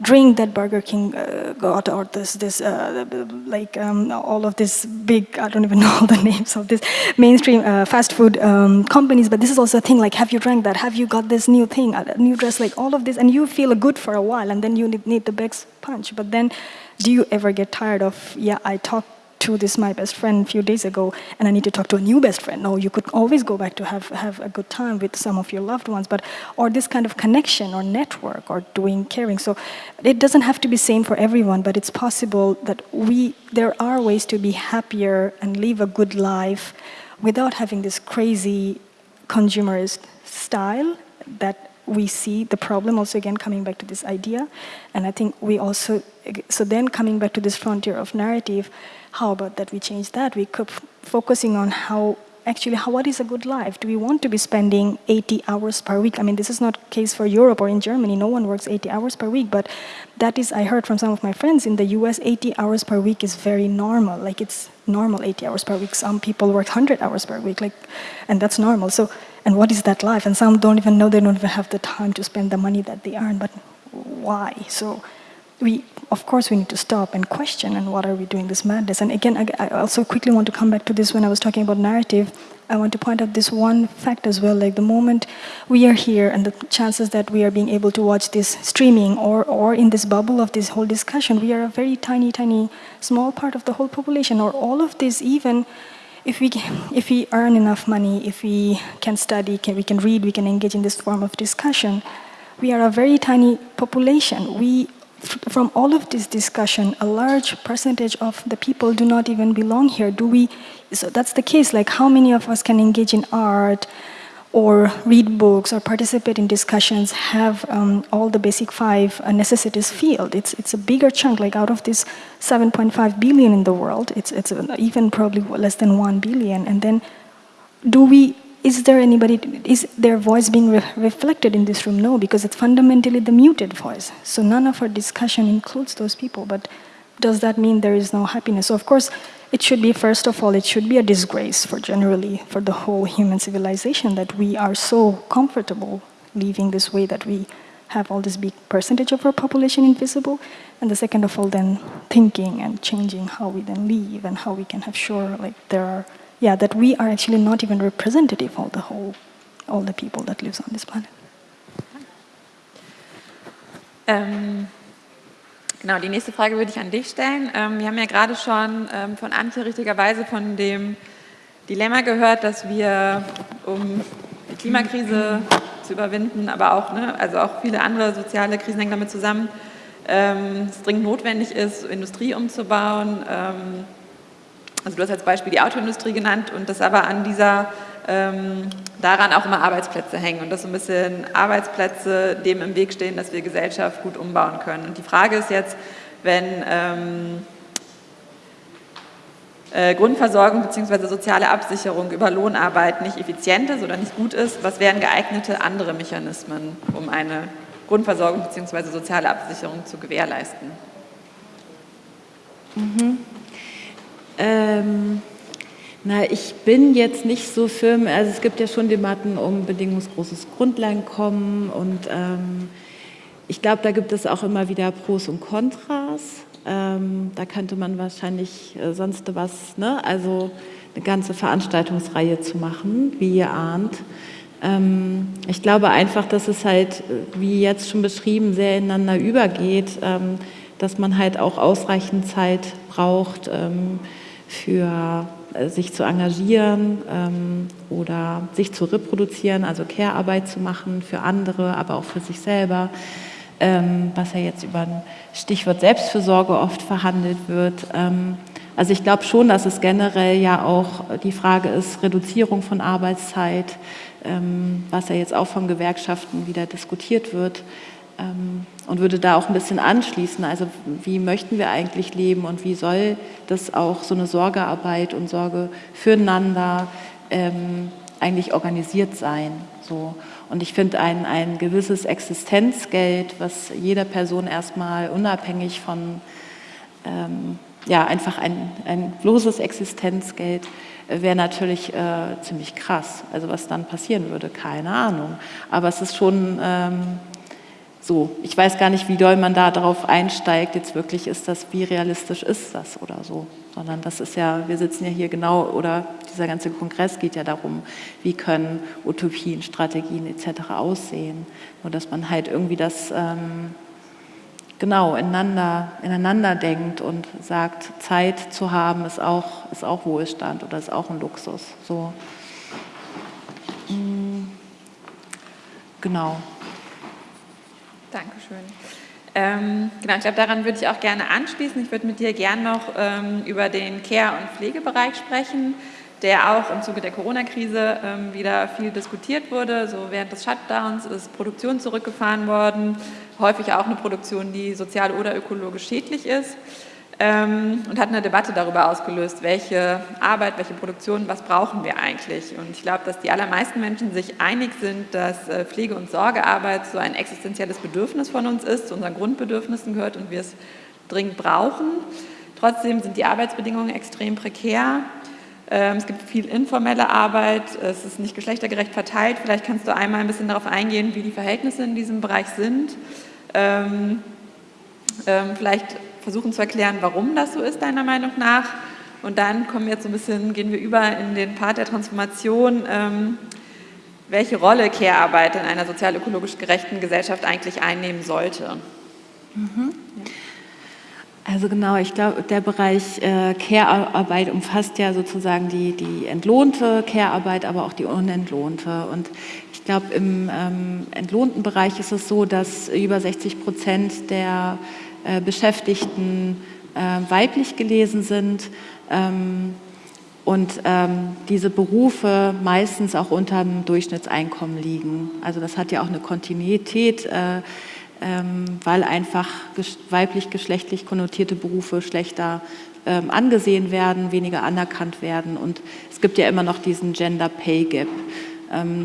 drink that Burger King uh, got or this, this uh, like um, all of this big, I don't even know all the names of this mainstream uh, fast food um, companies, but this is also a thing like, have you drank that? Have you got this new thing, a new dress, like all of this, and you feel good for a while, and then you need, need the big punch. But then, do you ever get tired of, yeah, I talk to this my best friend a few days ago and I need to talk to a new best friend. No, you could always go back to have, have a good time with some of your loved ones, but or this kind of connection or network or doing caring. So it doesn't have to be same for everyone, but it's possible that we there are ways to be happier and live a good life without having this crazy consumerist style that we see the problem also again coming back to this idea and i think we also so then coming back to this frontier of narrative how about that we change that? We keep focusing on how actually how, what is a good life? Do we want to be spending 80 hours per week? I mean this is not case for europe or in germany. No one works 80 hours per week but that is i heard from some of my friends in the us 80 hours per week is very normal. Like it's normal 80 hours per week. Some people work 100 hours per week like and that's normal. So and what is that life? And some don't even know they don't even have the time to spend the money that they earn but why? So we of course we need to stop and question and what are we doing this madness? And again I, also quickly want to come back to this when i was talking about narrative. I want to point out this one fact as well like the moment we are here and the chances that we are being able to watch this streaming or or in this bubble of this whole discussion we are a very tiny tiny small part of the whole population or all of this even if we if we earn enough money if we can study can, we can read we can engage in this form of discussion we are a very tiny population. We from all of this discussion, a large percentage of the people do not even belong here. Do we? So that's the case. Like, how many of us can engage in art, or read books, or participate in discussions? Have um, all the basic five uh, necessities filled? It's it's a bigger chunk. Like out of this 7.5 billion in the world, it's it's even probably less than one billion. And then, do we is there anybody, is their voice being re reflected in this room? No, because it's fundamentally the muted voice. So none of our discussion includes those people, but does that mean there is no happiness? So of course, it should be, first of all, it should be a disgrace for generally, for the whole human civilization that we are so comfortable living this way that we have all this big percentage of our population invisible. And the second of all, then thinking and changing how we then live and how we can have sure like there are yeah, that we are actually not even representative of the whole, all the people that lives on this planet. Ähm, genau, die nächste Frage würde ich an dich stellen. Ähm, wir haben ja gerade schon ähm, von Antje richtigerweise von dem Dilemma gehört, dass wir, um die Klimakrise zu überwinden, aber auch, ne, also auch viele andere soziale Krisen hängen damit zusammen, ähm, es dringend notwendig ist, Industrie umzubauen, also du hast als Beispiel die Autoindustrie genannt und dass aber an dieser, ähm, daran auch immer Arbeitsplätze hängen und dass so ein bisschen Arbeitsplätze dem im Weg stehen, dass wir Gesellschaft gut umbauen können. Und die Frage ist jetzt, wenn ähm, äh, Grundversorgung bzw. soziale Absicherung über Lohnarbeit nicht effizient ist oder nicht gut ist, was wären geeignete andere Mechanismen, um eine Grundversorgung bzw. soziale Absicherung zu gewährleisten? Mhm. Ähm, na, ich bin jetzt nicht so firm, also es gibt ja schon Debatten um bedingungsgroßes Grundeinkommen und ähm, ich glaube, da gibt es auch immer wieder Pros und Kontras. Ähm, da könnte man wahrscheinlich äh, sonst was, ne? also eine ganze Veranstaltungsreihe zu machen, wie ihr ahnt. Ähm, ich glaube einfach, dass es halt, wie jetzt schon beschrieben, sehr ineinander übergeht, ähm, dass man halt auch ausreichend Zeit braucht, ähm, für äh, sich zu engagieren ähm, oder sich zu reproduzieren, also Care-Arbeit zu machen für andere, aber auch für sich selber, ähm, was ja jetzt über ein Stichwort Selbstfürsorge oft verhandelt wird. Ähm, also ich glaube schon, dass es generell ja auch die Frage ist, Reduzierung von Arbeitszeit, ähm, was ja jetzt auch von Gewerkschaften wieder diskutiert wird, ähm, und würde da auch ein bisschen anschließen. Also wie möchten wir eigentlich leben und wie soll das auch so eine Sorgearbeit und Sorge füreinander ähm, eigentlich organisiert sein? So. Und ich finde ein, ein gewisses Existenzgeld, was jeder Person erstmal unabhängig von, ähm, ja, einfach ein, ein bloßes Existenzgeld, äh, wäre natürlich äh, ziemlich krass. Also was dann passieren würde, keine Ahnung. Aber es ist schon... Ähm, so, ich weiß gar nicht, wie doll man da darauf einsteigt, jetzt wirklich ist das, wie realistisch ist das oder so, sondern das ist ja, wir sitzen ja hier genau, oder dieser ganze Kongress geht ja darum, wie können Utopien, Strategien etc. aussehen, nur dass man halt irgendwie das ähm, genau ineinander, ineinander denkt und sagt, Zeit zu haben ist auch, ist auch Wohlstand oder ist auch ein Luxus. So. Mm. Genau. Dankeschön. Ähm, genau, ich glaube, daran würde ich auch gerne anschließen. Ich würde mit dir gerne noch ähm, über den Care- und Pflegebereich sprechen, der auch im Zuge der Corona-Krise ähm, wieder viel diskutiert wurde. So während des Shutdowns ist Produktion zurückgefahren worden, häufig auch eine Produktion, die sozial oder ökologisch schädlich ist ähm, und hat eine Debatte darüber ausgelöst, welche Arbeit, welche Produktion, was brauchen wir eigentlich. Und ich glaube, dass die allermeisten Menschen sich einig sind, dass äh, Pflege- und Sorgearbeit so ein existenzielles Bedürfnis von uns ist, zu unseren Grundbedürfnissen gehört und wir es dringend brauchen. Trotzdem sind die Arbeitsbedingungen extrem prekär. Ähm, es gibt viel informelle Arbeit, es ist nicht geschlechtergerecht verteilt. Vielleicht kannst du einmal ein bisschen darauf eingehen, wie die Verhältnisse in diesem Bereich sind. Ähm, ähm, vielleicht versuchen zu erklären, warum das so ist, deiner Meinung nach. Und dann kommen wir jetzt so ein bisschen, gehen wir über in den Part der Transformation, ähm, welche Rolle Care-Arbeit in einer sozial-ökologisch gerechten Gesellschaft eigentlich einnehmen sollte. Mhm. Also genau, ich glaube, der Bereich äh, Care-Arbeit umfasst ja sozusagen die, die entlohnte Care-Arbeit, aber auch die unentlohnte. Und ich glaube, im ähm, entlohnten Bereich ist es so, dass über 60 Prozent der äh, Beschäftigten äh, weiblich gelesen sind ähm, und ähm, diese Berufe meistens auch unter dem Durchschnittseinkommen liegen. Also das hat ja auch eine Kontinuität, äh, ähm, weil einfach weiblich geschlechtlich konnotierte Berufe schlechter angesehen werden, weniger anerkannt werden und es gibt ja immer noch diesen Gender Pay Gap.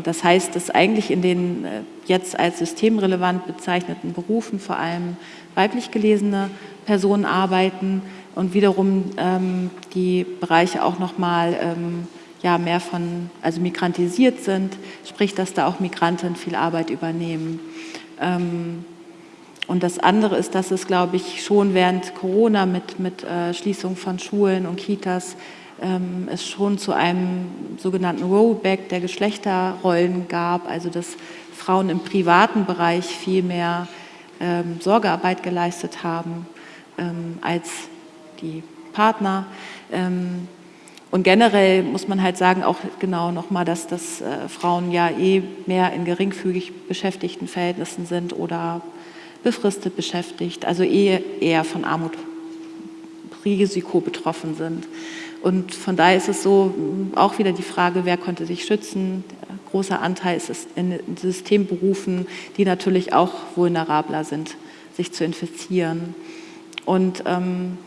Das heißt, dass eigentlich in den jetzt als systemrelevant bezeichneten Berufen vor allem weiblich gelesene Personen arbeiten und wiederum ähm, die Bereiche auch nochmal ähm, ja, mehr von, also migrantisiert sind, sprich, dass da auch Migranten viel Arbeit übernehmen. Ähm, und das andere ist, dass es, glaube ich, schon während Corona mit, mit äh, Schließung von Schulen und Kitas ähm, es schon zu einem sogenannten Rollback der Geschlechterrollen gab, also dass Frauen im privaten Bereich viel mehr ähm, Sorgearbeit geleistet haben ähm, als die Partner. Ähm, und generell muss man halt sagen, auch genau nochmal, dass, dass äh, Frauen ja eh mehr in geringfügig beschäftigten Verhältnissen sind oder befristet beschäftigt, also eh eher von Armut Risiko betroffen sind. Und von daher ist es so auch wieder die Frage, wer konnte sich schützen, großer Anteil ist es in Systemberufen, die natürlich auch vulnerabler sind, sich zu infizieren. Und ähm,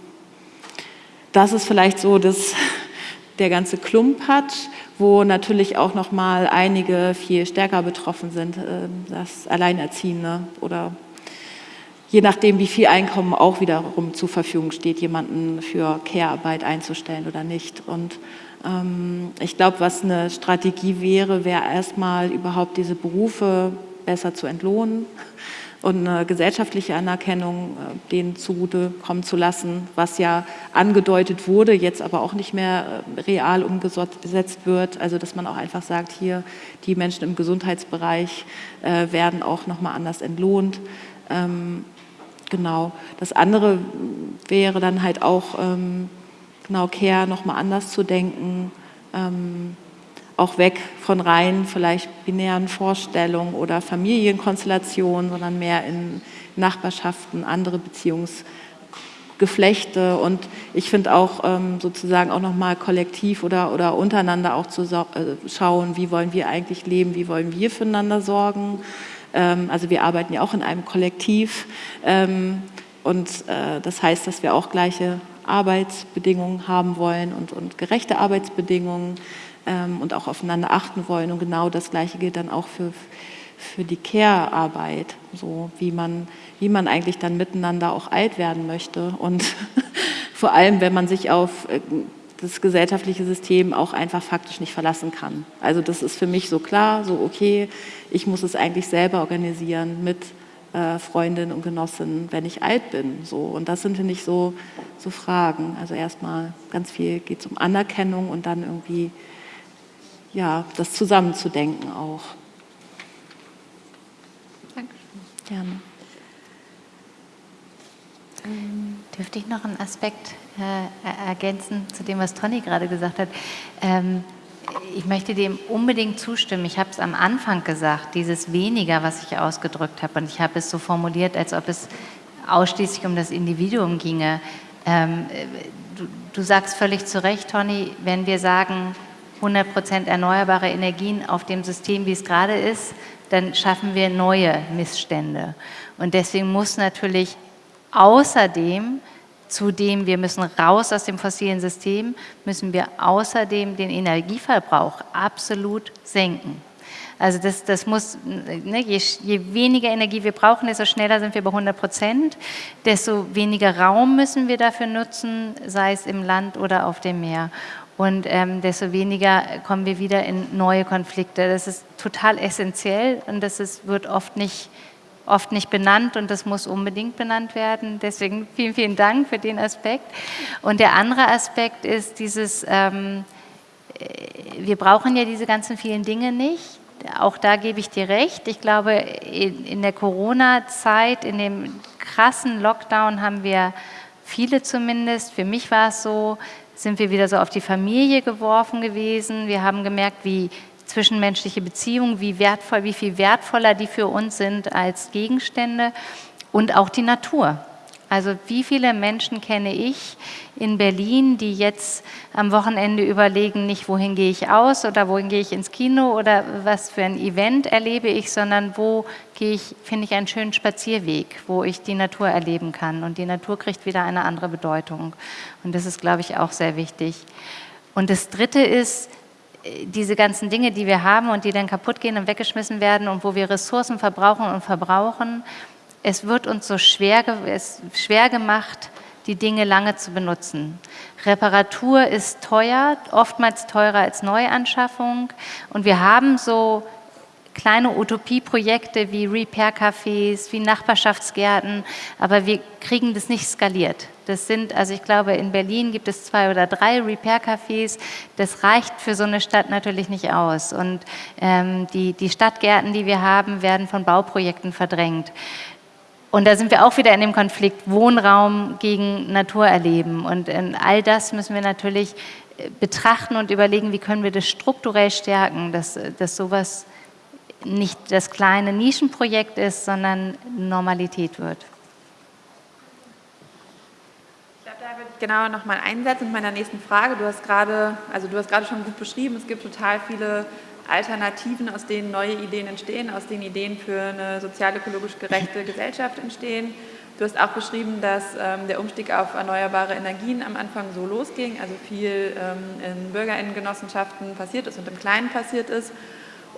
das ist vielleicht so, dass der ganze Klump hat, wo natürlich auch noch mal einige viel stärker betroffen sind, äh, das Alleinerziehende oder je nachdem, wie viel Einkommen auch wiederum zur Verfügung steht, jemanden für Care-Arbeit einzustellen oder nicht. Und ähm, ich glaube, was eine Strategie wäre, wäre erstmal überhaupt diese Berufe besser zu entlohnen und eine gesellschaftliche Anerkennung äh, denen zugute kommen zu lassen, was ja angedeutet wurde, jetzt aber auch nicht mehr äh, real umgesetzt wird. Also dass man auch einfach sagt, hier die Menschen im Gesundheitsbereich äh, werden auch nochmal anders entlohnt. Ähm, genau. Das andere wäre dann halt auch ähm, genau Care nochmal anders zu denken, ähm, auch weg von rein vielleicht binären Vorstellungen oder Familienkonstellationen, sondern mehr in Nachbarschaften, andere Beziehungsgeflechte und ich finde auch ähm, sozusagen auch nochmal kollektiv oder, oder untereinander auch zu so, äh, schauen, wie wollen wir eigentlich leben, wie wollen wir füreinander sorgen. Ähm, also wir arbeiten ja auch in einem Kollektiv ähm, und äh, das heißt, dass wir auch gleiche Arbeitsbedingungen haben wollen und, und gerechte Arbeitsbedingungen ähm, und auch aufeinander achten wollen. Und genau das Gleiche gilt dann auch für, für die Care-Arbeit, so wie man, wie man eigentlich dann miteinander auch alt werden möchte. Und vor allem, wenn man sich auf äh, das gesellschaftliche System auch einfach faktisch nicht verlassen kann. Also das ist für mich so klar, so okay, ich muss es eigentlich selber organisieren mit äh, Freundin und Genossin, wenn ich alt bin. So. Und das sind, finde ich, so, so Fragen. Also erstmal ganz viel geht es um Anerkennung und dann irgendwie ja, das zusammenzudenken auch. Dankeschön. Gerne. Dürfte ich noch einen Aspekt äh, ergänzen zu dem, was Toni gerade gesagt hat? Ähm, ich möchte dem unbedingt zustimmen. Ich habe es am Anfang gesagt, dieses weniger, was ich ausgedrückt habe, und ich habe es so formuliert, als ob es ausschließlich um das Individuum ginge. Ähm, du, du, sagst völlig zu Recht, Toni, wenn wir sagen 100% erneuerbare Energien auf dem System, wie es gerade ist, dann schaffen wir neue Missstände. Und deswegen muss natürlich außerdem Zudem, wir müssen raus aus dem fossilen System, müssen wir außerdem den Energieverbrauch absolut senken. Also das, das muss, ne, je, je, weniger Energie wir brauchen, desto schneller sind wir bei 100 Prozent, desto weniger Raum müssen wir dafür nutzen, sei es im Land oder auf dem Meer. Und ähm, desto weniger kommen wir wieder in neue Konflikte. Das ist total essentiell und das ist, wird oft nicht oft nicht benannt und das muss unbedingt benannt werden. Deswegen vielen, vielen Dank für den Aspekt. Und der andere Aspekt ist dieses, ähm, äh, wir brauchen ja diese ganzen vielen Dinge nicht. Auch da gebe ich dir recht. Ich glaube, in, in der Corona-Zeit, in dem krassen Lockdown haben wir viele zumindest, für mich war es so, sind wir wieder so auf die Familie geworfen gewesen. Wir haben gemerkt, wie zwischenmenschliche Beziehungen, wie wertvoll, wie viel wertvoller die für uns sind als Gegenstände und auch die Natur. Also wie viele Menschen kenne ich in Berlin, die jetzt am Wochenende überlegen, nicht wohin gehe ich aus oder wohin gehe ich ins Kino oder was für ein Event erlebe ich, sondern wo gehe ich, finde ich einen schönen Spazierweg, wo ich die Natur erleben kann. Und die Natur kriegt wieder eine andere Bedeutung. Und das ist, glaube ich, auch sehr wichtig. Und das Dritte ist, diese ganzen Dinge, die wir haben und die dann kaputt gehen und weggeschmissen werden und wo wir Ressourcen verbrauchen und verbrauchen, es wird uns so schwer, es schwer gemacht, die Dinge lange zu benutzen. Reparatur ist teuer, oftmals teurer als Neuanschaffung und wir haben so kleine Utopieprojekte wie Repair-Cafés, wie Nachbarschaftsgärten, aber wir kriegen das nicht skaliert. Das sind, also ich glaube, in Berlin gibt es zwei oder drei Repair-Cafés. Das reicht für so eine Stadt natürlich nicht aus. Und ähm, die, die Stadtgärten, die wir haben, werden von Bauprojekten verdrängt. Und da sind wir auch wieder in dem Konflikt Wohnraum gegen Natur erleben. Und ähm, all das müssen wir natürlich äh, betrachten und überlegen, wie können wir das strukturell stärken, dass, dass sowas nicht das kleine Nischenprojekt ist, sondern Normalität wird. Ich glaube, da würde ich genau nochmal einsetzen mit meiner nächsten Frage. Du hast gerade, also du hast gerade schon gut beschrieben, es gibt total viele Alternativen, aus denen neue Ideen entstehen, aus denen Ideen für eine sozial-ökologisch gerechte Gesellschaft entstehen. Du hast auch beschrieben, dass ähm, der Umstieg auf erneuerbare Energien am Anfang so losging, also viel ähm, in Bürgerinnengenossenschaften passiert ist und im Kleinen passiert ist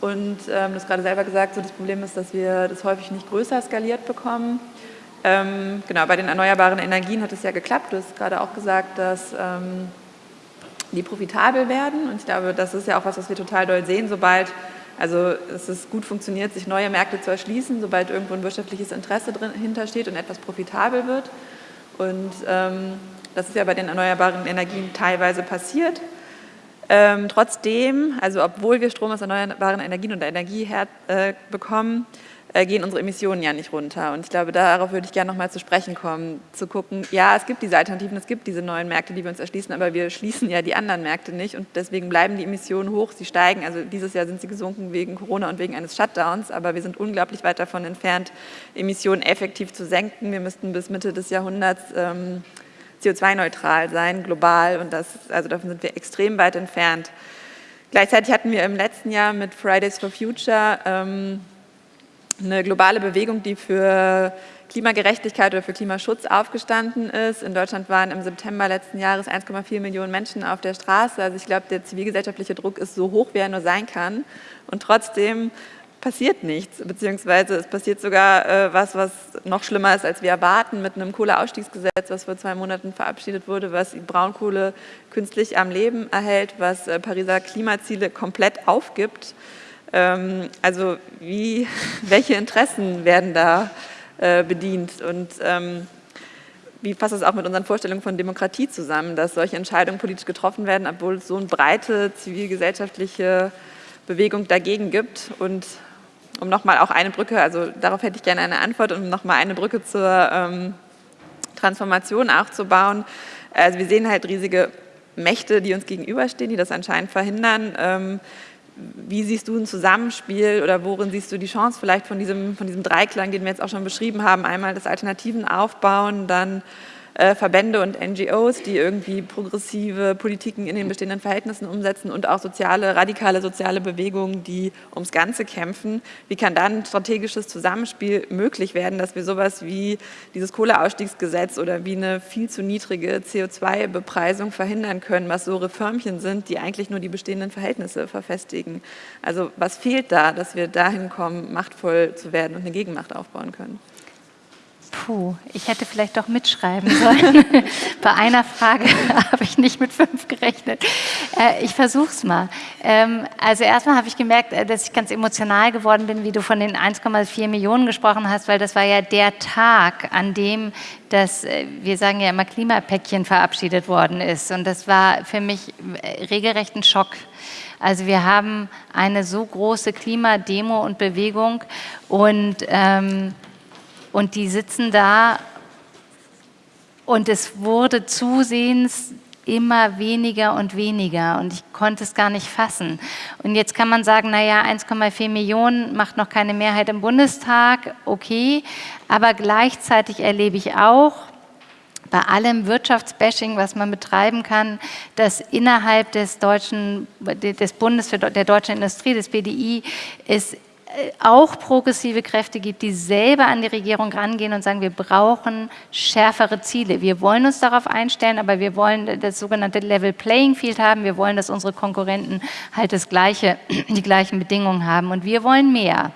und ähm, du hast gerade selber gesagt, so das Problem ist, dass wir das häufig nicht größer skaliert bekommen. Ähm, genau, bei den erneuerbaren Energien hat es ja geklappt. Du hast gerade auch gesagt, dass ähm, die profitabel werden. Und ich glaube, das ist ja auch was, was wir total doll sehen, sobald also es ist gut funktioniert, sich neue Märkte zu erschließen, sobald irgendwo ein wirtschaftliches Interesse drin, hintersteht und etwas profitabel wird. Und ähm, das ist ja bei den erneuerbaren Energien teilweise passiert. Ähm, trotzdem, also obwohl wir Strom aus erneuerbaren Energien und Energie her, äh, bekommen, äh, gehen unsere Emissionen ja nicht runter. Und ich glaube, darauf würde ich gerne nochmal zu sprechen kommen, zu gucken, ja, es gibt diese Alternativen, es gibt diese neuen Märkte, die wir uns erschließen, aber wir schließen ja die anderen Märkte nicht und deswegen bleiben die Emissionen hoch, sie steigen. Also dieses Jahr sind sie gesunken wegen Corona und wegen eines Shutdowns, aber wir sind unglaublich weit davon entfernt, Emissionen effektiv zu senken. Wir müssten bis Mitte des Jahrhunderts ähm, CO2-neutral sein, global. Und das, also davon sind wir extrem weit entfernt. Gleichzeitig hatten wir im letzten Jahr mit Fridays for Future ähm, eine globale Bewegung, die für Klimagerechtigkeit oder für Klimaschutz aufgestanden ist. In Deutschland waren im September letzten Jahres 1,4 Millionen Menschen auf der Straße. Also ich glaube, der zivilgesellschaftliche Druck ist so hoch, wie er nur sein kann. Und trotzdem passiert nichts, beziehungsweise es passiert sogar äh, was, was noch schlimmer ist, als wir erwarten, mit einem Kohleausstiegsgesetz, was vor zwei Monaten verabschiedet wurde, was Braunkohle künstlich am Leben erhält, was äh, Pariser Klimaziele komplett aufgibt. Ähm, also wie, welche Interessen werden da äh, bedient und ähm, wie passt das auch mit unseren Vorstellungen von Demokratie zusammen, dass solche Entscheidungen politisch getroffen werden, obwohl es so eine breite zivilgesellschaftliche Bewegung dagegen gibt und um nochmal auch eine Brücke, also darauf hätte ich gerne eine Antwort, um nochmal eine Brücke zur ähm, Transformation aufzubauen. Also wir sehen halt riesige Mächte, die uns gegenüberstehen, die das anscheinend verhindern. Ähm, wie siehst du ein Zusammenspiel oder worin siehst du die Chance vielleicht von diesem, von diesem Dreiklang, den wir jetzt auch schon beschrieben haben, einmal das Alternativen aufbauen, dann äh, Verbände und NGOs, die irgendwie progressive Politiken in den bestehenden Verhältnissen umsetzen und auch soziale, radikale soziale Bewegungen, die ums Ganze kämpfen. Wie kann dann ein strategisches Zusammenspiel möglich werden, dass wir sowas wie dieses Kohleausstiegsgesetz oder wie eine viel zu niedrige CO2-Bepreisung verhindern können, was so Reformchen sind, die eigentlich nur die bestehenden Verhältnisse verfestigen. Also was fehlt da, dass wir dahin kommen, machtvoll zu werden und eine Gegenmacht aufbauen können? Puh, ich hätte vielleicht doch mitschreiben sollen. Bei einer Frage habe ich nicht mit fünf gerechnet. Äh, ich versuche es mal. Ähm, also erstmal habe ich gemerkt, äh, dass ich ganz emotional geworden bin, wie du von den 1,4 Millionen gesprochen hast, weil das war ja der Tag, an dem das, äh, wir sagen ja immer, Klimapäckchen verabschiedet worden ist. Und das war für mich regelrecht ein Schock. Also wir haben eine so große Klimademo und Bewegung und ähm, und die sitzen da. Und es wurde zusehends immer weniger und weniger. Und ich konnte es gar nicht fassen. Und jetzt kann man sagen, naja, 1,4 Millionen macht noch keine Mehrheit im Bundestag, okay, aber gleichzeitig erlebe ich auch, bei allem Wirtschaftsbashing, was man betreiben kann, dass innerhalb des, deutschen, des Bundes der deutschen Industrie, des BDI, es auch progressive Kräfte gibt, die selber an die Regierung rangehen und sagen, wir brauchen schärfere Ziele. Wir wollen uns darauf einstellen, aber wir wollen das sogenannte Level Playing Field haben. Wir wollen, dass unsere Konkurrenten halt das gleiche, die gleichen Bedingungen haben und wir wollen mehr.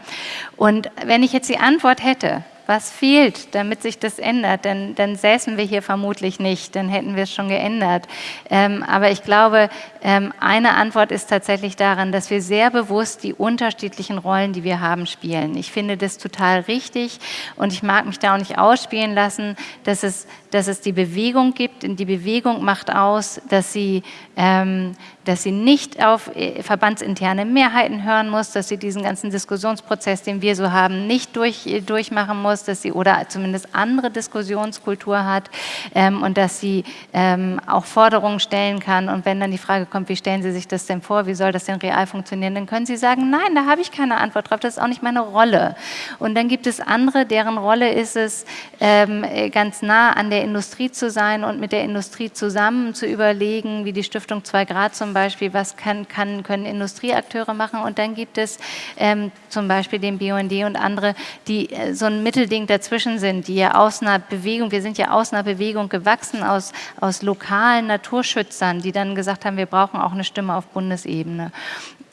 Und wenn ich jetzt die Antwort hätte, was fehlt, damit sich das ändert, dann, dann säßen wir hier vermutlich nicht, dann hätten wir es schon geändert. Ähm, aber ich glaube, ähm, eine Antwort ist tatsächlich daran, dass wir sehr bewusst die unterschiedlichen Rollen, die wir haben, spielen. Ich finde das total richtig und ich mag mich da auch nicht ausspielen lassen, dass es, dass es die Bewegung gibt. Und die Bewegung macht aus, dass sie, ähm, dass sie nicht auf äh, verbandsinterne Mehrheiten hören muss, dass sie diesen ganzen Diskussionsprozess, den wir so haben, nicht durch, äh, durchmachen muss, dass sie oder zumindest andere Diskussionskultur hat ähm, und dass sie ähm, auch Forderungen stellen kann. Und wenn dann die Frage kommt, wie stellen Sie sich das denn vor, wie soll das denn real funktionieren, dann können Sie sagen, nein, da habe ich keine Antwort drauf, das ist auch nicht meine Rolle. Und dann gibt es andere, deren Rolle ist es, ähm, ganz nah an der Industrie zu sein und mit der Industrie zusammen zu überlegen, wie die Stiftung 2 Grad zum Beispiel, was kann, kann, können Industrieakteure machen. Und dann gibt es ähm, zum Beispiel den BUND und andere, die äh, so ein Mittelding dazwischen sind, die ja aus einer Bewegung, wir sind ja aus einer Bewegung gewachsen, aus, aus lokalen Naturschützern, die dann gesagt haben, wir brauchen auch eine Stimme auf Bundesebene.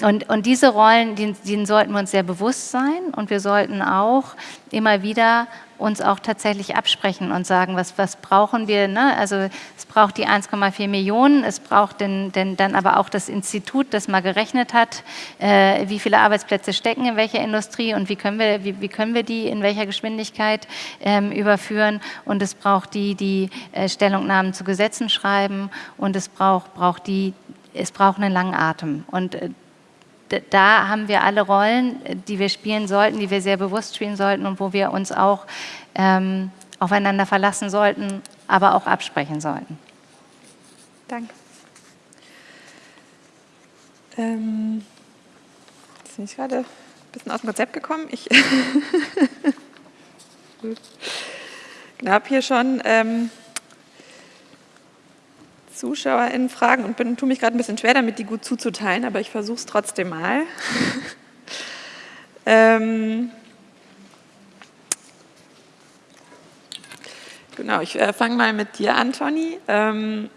Und, und diese Rollen, denen, sollten wir uns sehr bewusst sein und wir sollten auch immer wieder uns auch tatsächlich absprechen und sagen, was, was brauchen wir. Ne? Also es braucht die 1,4 Millionen, es braucht den, den, dann aber auch das Institut, das mal gerechnet hat, äh, wie viele Arbeitsplätze stecken in welcher Industrie und wie können wir, wie, wie können wir die in welcher Geschwindigkeit ähm, überführen. Und es braucht die, die äh, Stellungnahmen zu Gesetzen schreiben und es braucht, braucht die, es braucht einen langen Atem. Und äh, da haben wir alle Rollen, die wir spielen sollten, die wir sehr bewusst spielen sollten und wo wir uns auch ähm, aufeinander verlassen sollten, aber auch absprechen sollten. Danke. Ähm, jetzt bin ich gerade ein bisschen aus dem Konzept gekommen. Ich habe hier schon ähm, ZuschauerInnen fragen und bin, tue mich gerade ein bisschen schwer damit, die gut zuzuteilen, aber ich versuche es trotzdem mal. ähm, genau, ich äh, fange mal mit dir an, Toni. Ähm,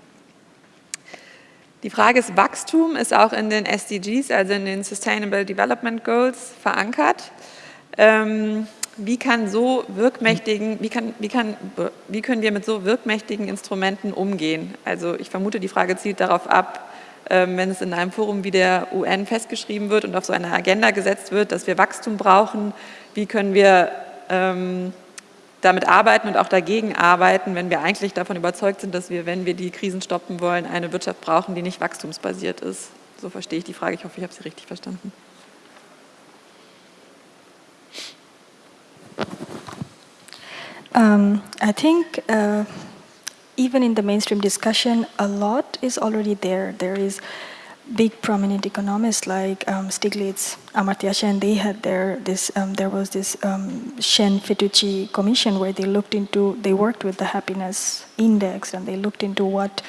die Frage ist, Wachstum ist auch in den SDGs, also in den Sustainable Development Goals, verankert. Ähm, wie kann so wirkmächtigen, wie, kann, wie, kann, wie können wir mit so wirkmächtigen Instrumenten umgehen? Also ich vermute, die Frage zielt darauf ab, ähm, wenn es in einem Forum wie der UN festgeschrieben wird und auf so eine Agenda gesetzt wird, dass wir Wachstum brauchen, wie können wir ähm, damit arbeiten und auch dagegen arbeiten, wenn wir eigentlich davon überzeugt sind, dass wir, wenn wir die Krisen stoppen wollen, eine Wirtschaft brauchen, die nicht wachstumsbasiert ist. So verstehe ich die Frage. Ich hoffe, ich habe sie richtig verstanden. Um, I think uh, even in the mainstream discussion, a lot is already there. There is big prominent economists like um, Stiglitz, Amartya Sen, they had their, this, um, there was this um, Shen Fitucci commission where they looked into, they worked with the happiness index and they looked into what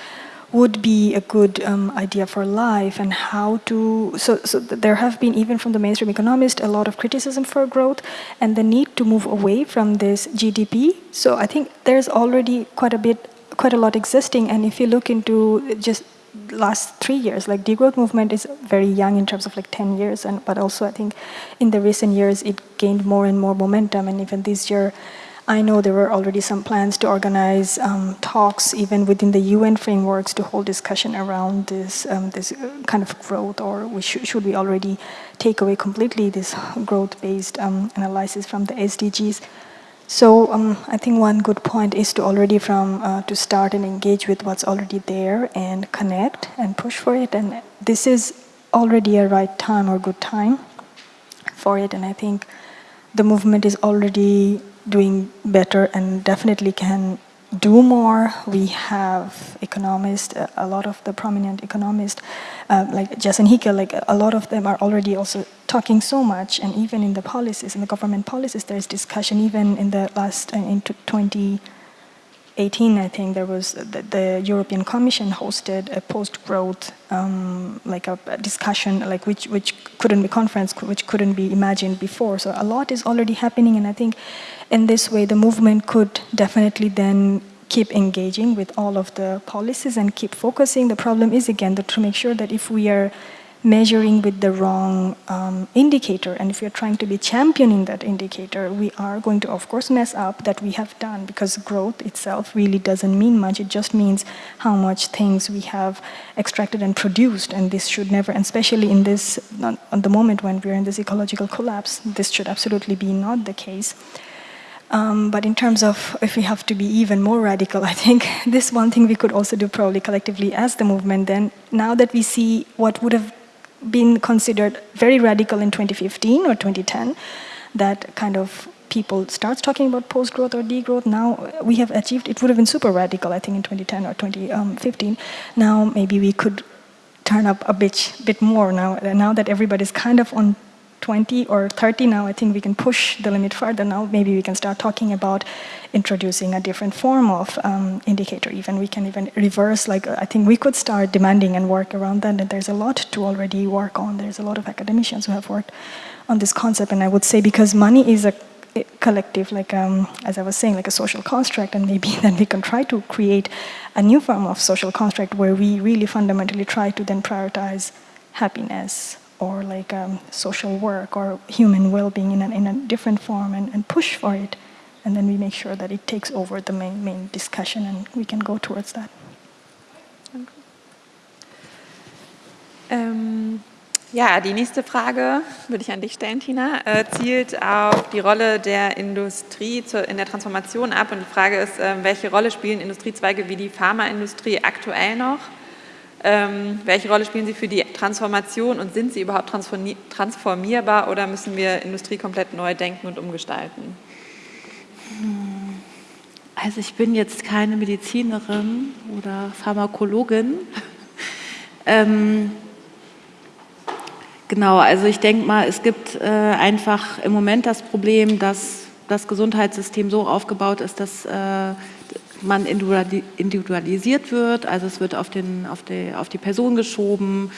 would be a good um, idea for life and how to, so, so there have been even from the mainstream economist a lot of criticism for growth and the need to move away from this GDP. So I think there's already quite a bit, quite a lot existing and if you look into just last three years, like degrowth movement is very young in terms of like 10 years, and but also I think in the recent years it gained more and more momentum, and even this year, I know there were already some plans to organize um, talks, even within the UN frameworks, to hold discussion around this um, this kind of growth, or we sh should we already take away completely this growth-based um, analysis from the SDGs. So um, I think one good point is to already from uh, to start and engage with what's already there and connect and push for it. And this is already a right time or good time for it. And I think the movement is already doing better and definitely can do more. We have economists, a lot of the prominent economists, uh, like Jason Hickel, like a lot of them are already also talking so much, and even in the policies, in the government policies, there is discussion. Even in the last, uh, in 2018, I think there was the, the European Commission hosted a post-growth, um, like a, a, discussion, like which which couldn't be conference, which couldn't be imagined before. So a lot is already happening, and I think in this way, the movement could definitely then keep engaging with all of the policies and keep focusing. The problem is, again, that to make sure that if we are measuring with the wrong um, indicator and if we are trying to be championing that indicator, we are going to, of course, mess up that we have done because growth itself really doesn't mean much. It just means how much things we have extracted and produced and this should never, and especially in this, on the moment when we're in this ecological collapse, this should absolutely be not the case. Um, but in terms of if we have to be even more radical, I think this one thing we could also do probably collectively as the movement then, now that we see what would have been considered very radical in 2015 or 2010, that kind of people starts talking about post-growth or degrowth, now we have achieved, it would have been super radical, I think in 2010 or 2015. Now maybe we could turn up a bit, bit more now, now that everybody's kind of on 20 or 30 now, I think we can push the limit further now. Maybe we can start talking about introducing a different form of um, indicator. Even we can even reverse, like I think we could start demanding and work around that. And there's a lot to already work on. There's a lot of academicians who have worked on this concept. And I would say because money is a collective, like um, as I was saying, like a social construct, and maybe then we can try to create a new form of social construct where we really fundamentally try to then prioritize happiness, or like um, social work or human well-being in, in, a different form and, and, push for it. And then we make sure that it takes over the main, main discussion and we can go towards that. Ähm, ja, die nächste Frage würde ich an dich stellen, Tina, äh, zielt auf die Rolle der Industrie zur, in der Transformation ab. Und die Frage ist, äh, welche Rolle spielen Industriezweige wie die Pharmaindustrie aktuell noch? Ähm, welche Rolle spielen sie für die Transformation und sind sie überhaupt transformierbar oder müssen wir Industrie komplett neu denken und umgestalten? Also ich bin jetzt keine Medizinerin oder Pharmakologin. ähm, genau, also ich denke mal, es gibt äh, einfach im Moment das Problem, dass das Gesundheitssystem so aufgebaut ist, dass äh, man individualisiert wird, also es wird auf, den, auf, die, auf die Person geschoben,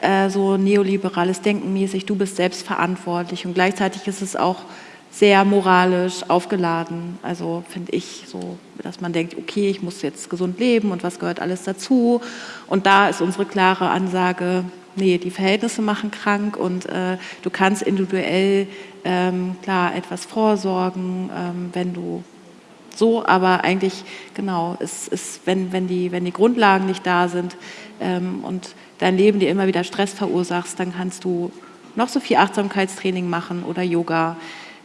äh, so neoliberales Denken mäßig, du bist selbst verantwortlich und gleichzeitig ist es auch sehr moralisch aufgeladen, also finde ich so, dass man denkt, okay, ich muss jetzt gesund leben und was gehört alles dazu? Und da ist unsere klare Ansage, nee, die Verhältnisse machen krank und äh, du kannst individuell ähm, klar etwas vorsorgen, ähm, wenn du so, aber eigentlich, genau, es ist, wenn, wenn, die, wenn die Grundlagen nicht da sind ähm, und dein Leben dir immer wieder Stress verursachst, dann kannst du noch so viel Achtsamkeitstraining machen oder Yoga.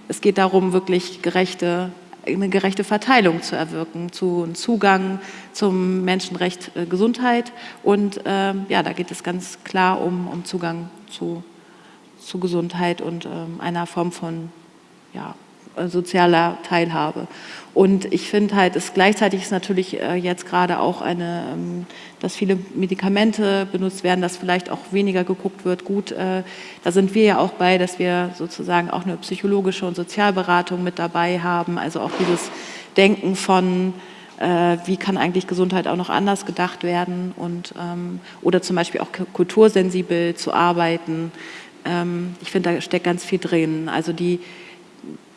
Es geht darum, wirklich gerechte, eine gerechte Verteilung zu erwirken, zu einem Zugang zum Menschenrecht äh, Gesundheit. Und ähm, ja, da geht es ganz klar um, um Zugang zu, zu Gesundheit und ähm, einer Form von ja, sozialer Teilhabe. Und ich finde halt, es gleichzeitig ist natürlich äh, jetzt gerade auch eine, ähm, dass viele Medikamente benutzt werden, dass vielleicht auch weniger geguckt wird. Gut, äh, da sind wir ja auch bei, dass wir sozusagen auch eine psychologische und Sozialberatung mit dabei haben. Also auch dieses Denken von, äh, wie kann eigentlich Gesundheit auch noch anders gedacht werden und, ähm, oder zum Beispiel auch kultursensibel zu arbeiten. Ähm, ich finde, da steckt ganz viel drin. Also die,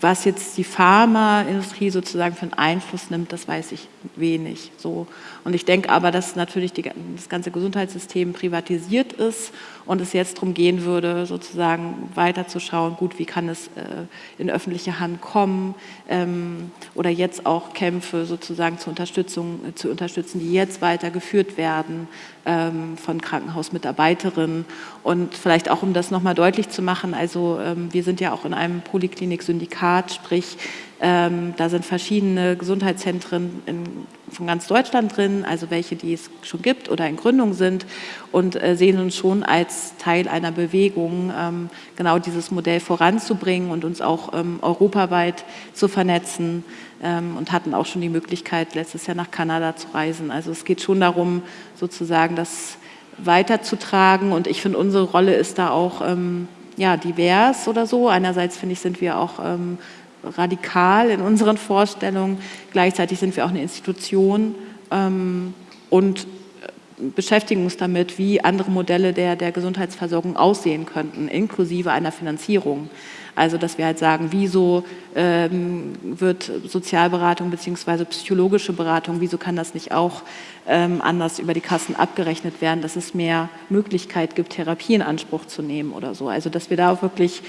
was jetzt die Pharmaindustrie sozusagen für einen Einfluss nimmt, das weiß ich wenig. So. Und ich denke aber, dass natürlich die, das ganze Gesundheitssystem privatisiert ist und es jetzt darum gehen würde, sozusagen weiterzuschauen, gut, wie kann es äh, in öffentliche Hand kommen ähm, oder jetzt auch Kämpfe sozusagen zur Unterstützung, äh, zu unterstützen, die jetzt weitergeführt werden von Krankenhausmitarbeiterinnen. Und vielleicht auch, um das nochmal deutlich zu machen, also ähm, wir sind ja auch in einem Poliklinik-Syndikat, sprich ähm, da sind verschiedene Gesundheitszentren in, von ganz Deutschland drin, also welche, die es schon gibt oder in Gründung sind und äh, sehen uns schon als Teil einer Bewegung, ähm, genau dieses Modell voranzubringen und uns auch ähm, europaweit zu vernetzen. ähm, und hatten auch schon die Möglichkeit, letztes Jahr nach Kanada zu reisen. Also es geht schon darum, sozusagen das weiterzutragen und ich finde, unsere Rolle ist da auch ähm, ja, divers oder so. Einerseits finde ich, sind wir auch ähm, radikal in unseren Vorstellungen. Gleichzeitig sind wir auch eine Institution ähm, und beschäftigen uns damit, wie andere Modelle der, der Gesundheitsversorgung aussehen könnten, inklusive einer Finanzierung. Also dass wir halt sagen, wieso ähm, wird Sozialberatung bzw. psychologische Beratung, wieso kann das nicht auch ähm, anders über die Kassen abgerechnet werden, dass es mehr Möglichkeit gibt, Therapie in Anspruch zu nehmen oder so. Also dass wir da auch wirklich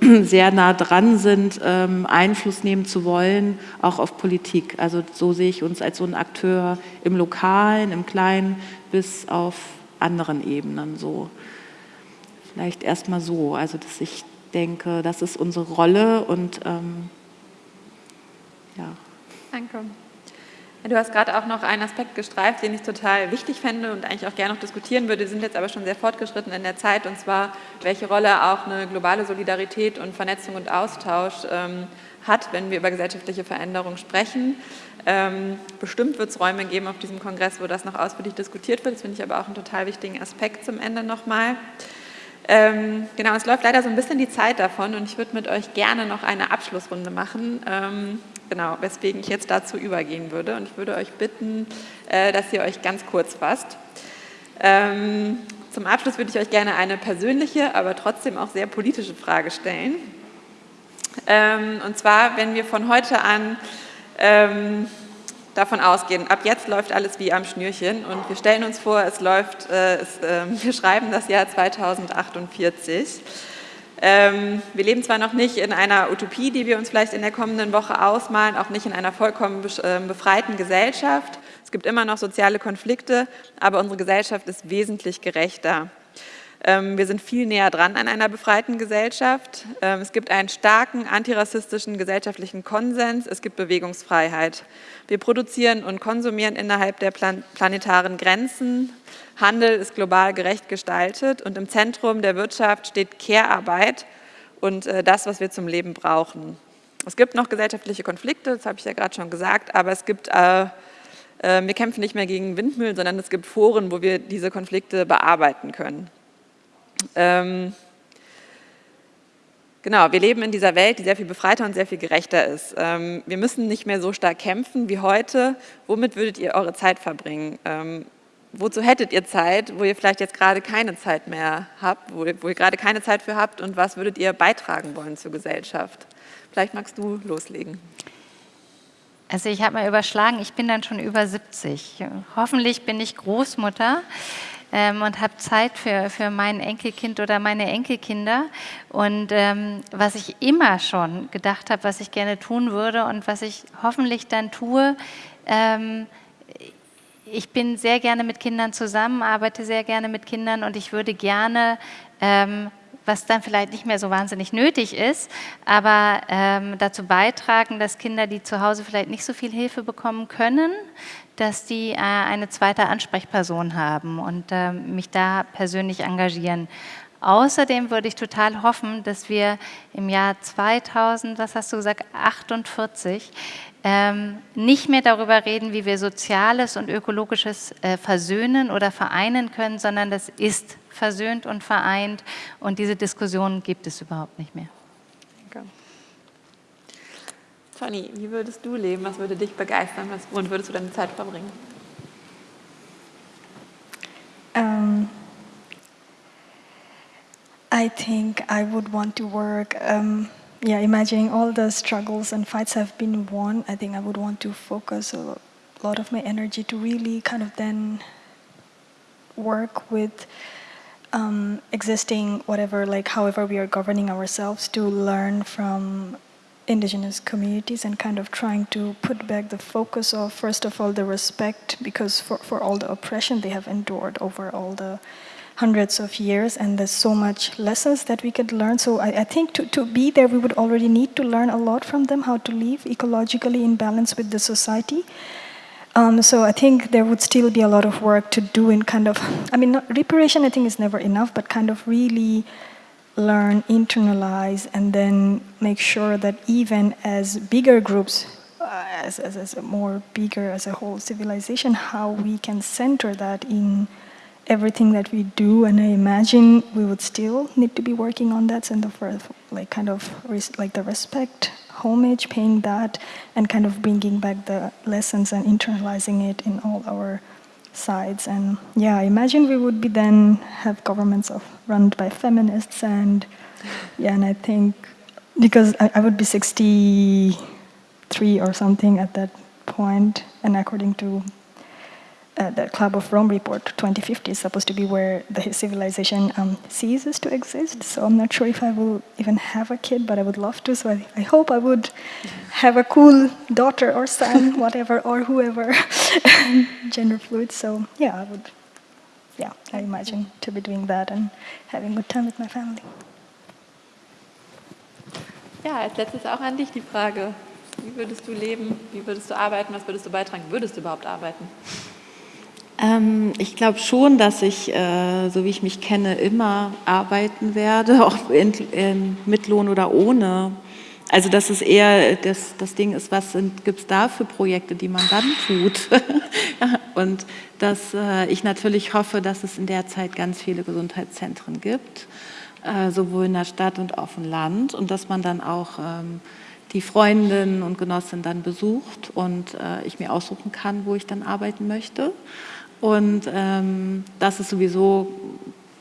sehr nah dran sind, ähm, Einfluss nehmen zu wollen, auch auf Politik. Also so sehe ich uns als so ein Akteur im Lokalen, im Kleinen bis auf anderen Ebenen so. Vielleicht erstmal so, also dass ich denke, das ist unsere Rolle und ähm, ja. Danke. Du hast gerade auch noch einen Aspekt gestreift, den ich total wichtig fände und eigentlich auch gerne noch diskutieren würde. Wir sind jetzt aber schon sehr fortgeschritten in der Zeit und zwar, welche Rolle auch eine globale Solidarität und Vernetzung und Austausch ähm, hat, wenn wir über gesellschaftliche Veränderung sprechen. Ähm, bestimmt wird es Räume geben auf diesem Kongress, wo das noch ausführlich diskutiert wird. Das finde ich aber auch einen total wichtigen Aspekt zum Ende nochmal. Ähm, genau, es läuft leider so ein bisschen die Zeit davon und ich würde mit euch gerne noch eine Abschlussrunde machen. Genau, weswegen ich jetzt dazu übergehen würde. Und ich würde euch bitten, äh, dass ihr euch ganz kurz fasst. Ähm, zum Abschluss würde ich euch gerne eine persönliche, aber trotzdem auch sehr politische Frage stellen. Ähm, und zwar, wenn wir von heute an ähm, davon ausgehen, ab jetzt läuft alles wie am Schnürchen und wir stellen uns vor, es läuft, äh, es, wir schreiben das Jahr 2048. Ähm, wir leben zwar noch nicht in einer Utopie, die wir uns vielleicht in der kommenden Woche ausmalen, auch nicht in einer vollkommen ähm, befreiten Gesellschaft. Es gibt immer noch soziale Konflikte, aber unsere Gesellschaft ist wesentlich gerechter. Ähm, wir sind viel näher dran an einer befreiten Gesellschaft. Es gibt einen starken antirassistischen gesellschaftlichen Konsens. Es gibt Bewegungsfreiheit. Wir produzieren und konsumieren innerhalb der planetaren Grenzen. Handel ist global gerecht gestaltet und im Zentrum der Wirtschaft steht Care-Arbeit und äh, das, was wir zum Leben brauchen. Es gibt noch gesellschaftliche Konflikte, das habe ich ja gerade schon gesagt, aber es gibt, äh, äh, wir kämpfen nicht mehr gegen Windmühlen, sondern es gibt Foren, wo wir diese Konflikte bearbeiten können. Ähm, Genau, wir leben in dieser Welt, die sehr viel befreiter und sehr viel gerechter ist. Ähm, wir müssen nicht mehr so stark kämpfen wie heute. Womit würdet ihr eure Zeit verbringen? Ähm, wozu hättet ihr Zeit, wo ihr vielleicht jetzt gerade keine Zeit mehr habt, wo wo ihr gerade keine Zeit für habt und was würdet ihr beitragen wollen zur Gesellschaft? Vielleicht magst du loslegen. Also ich habe mal überschlagen, ich bin dann schon über 70. Hoffentlich bin ich Großmutter ähm, und habe Zeit für, für mein Enkelkind oder meine Enkelkinder. Und ähm, was ich immer schon gedacht habe, was ich gerne tun würde und was ich hoffentlich dann tue, ähm, ich bin sehr gerne mit Kindern zusammen, arbeite sehr gerne mit Kindern und ich würde gerne ähm, was dann vielleicht nicht mehr so wahnsinnig nötig ist, aber ähm, dazu beitragen, dass Kinder, die zu Hause vielleicht nicht so viel Hilfe bekommen können, dass die äh, eine zweite Ansprechperson haben und äh, mich da persönlich engagieren. Außerdem würde ich total hoffen, dass wir im Jahr 2000, was hast du gesagt, 48, ähm, nicht mehr darüber reden, wie wir Soziales und Ökologisches äh, versöhnen oder vereinen können, sondern das ist versöhnt und vereint und diese Diskussion gibt es überhaupt nicht mehr. Danke. Toni, wie würdest du leben? Was würde dich begeistern? Was, womit würdest du deine Zeit verbringen? Um, I think I would want to work, um, yeah, imagining all the struggles and fights have been won, I think I would want to focus a lot of my energy to really kind of then work with um, existing whatever, like however we are governing ourselves to learn from indigenous communities and kind of trying to put back the focus of, first of all, the respect, because for, for all the oppression they have endured over all the hundreds of years, and there's so much lessons that we could learn. So I, I think to, to be there, we would already need to learn a lot from them, how to live ecologically in balance with the society. Um, so I think there would still be a lot of work to do in kind of, I mean, not, reparation I think is never enough, but kind of really learn, internalize, and then make sure that even as bigger groups, uh, as, as, as a more bigger as a whole civilization, how we can center that in everything that we do. And I imagine we would still need to be working on that and the like kind of like the respect, homage, paying that, and kind of bringing back the lessons and internalizing it in all our sides. And yeah, I imagine we would be then have governments of, run by feminists and yeah, and I think because I, I would be 63 or something at that point, and according to uh, the Club of Rome report 2050 is supposed to be where the civilization um, ceases to exist. So I'm not sure if I will even have a kid, but I would love to. So I, I hope I would have a cool daughter or son, whatever, or whoever, gender fluid. So yeah, I would, yeah, I imagine to be doing that and having a good time with my family. Ja, als letztes auch an dich die Frage. Wie würdest du leben? Wie würdest du arbeiten? Was würdest du beitragen? Würdest du überhaupt arbeiten? Ähm, ich glaube schon, dass ich, äh, so wie ich mich kenne, immer arbeiten werde, in, mit Lohn oder ohne. Also dass es eher das, das Ding ist, was gibt es da für Projekte, die man dann tut. und dass äh, ich natürlich hoffe, dass es in der Zeit ganz viele Gesundheitszentren gibt, äh, sowohl in der Stadt und auf dem Land und dass man dann auch ähm, die Freundinnen und Genossinnen dann besucht und ich mir aussuchen kann, wo ich dann arbeiten möchte. Und ähm, dass es sowieso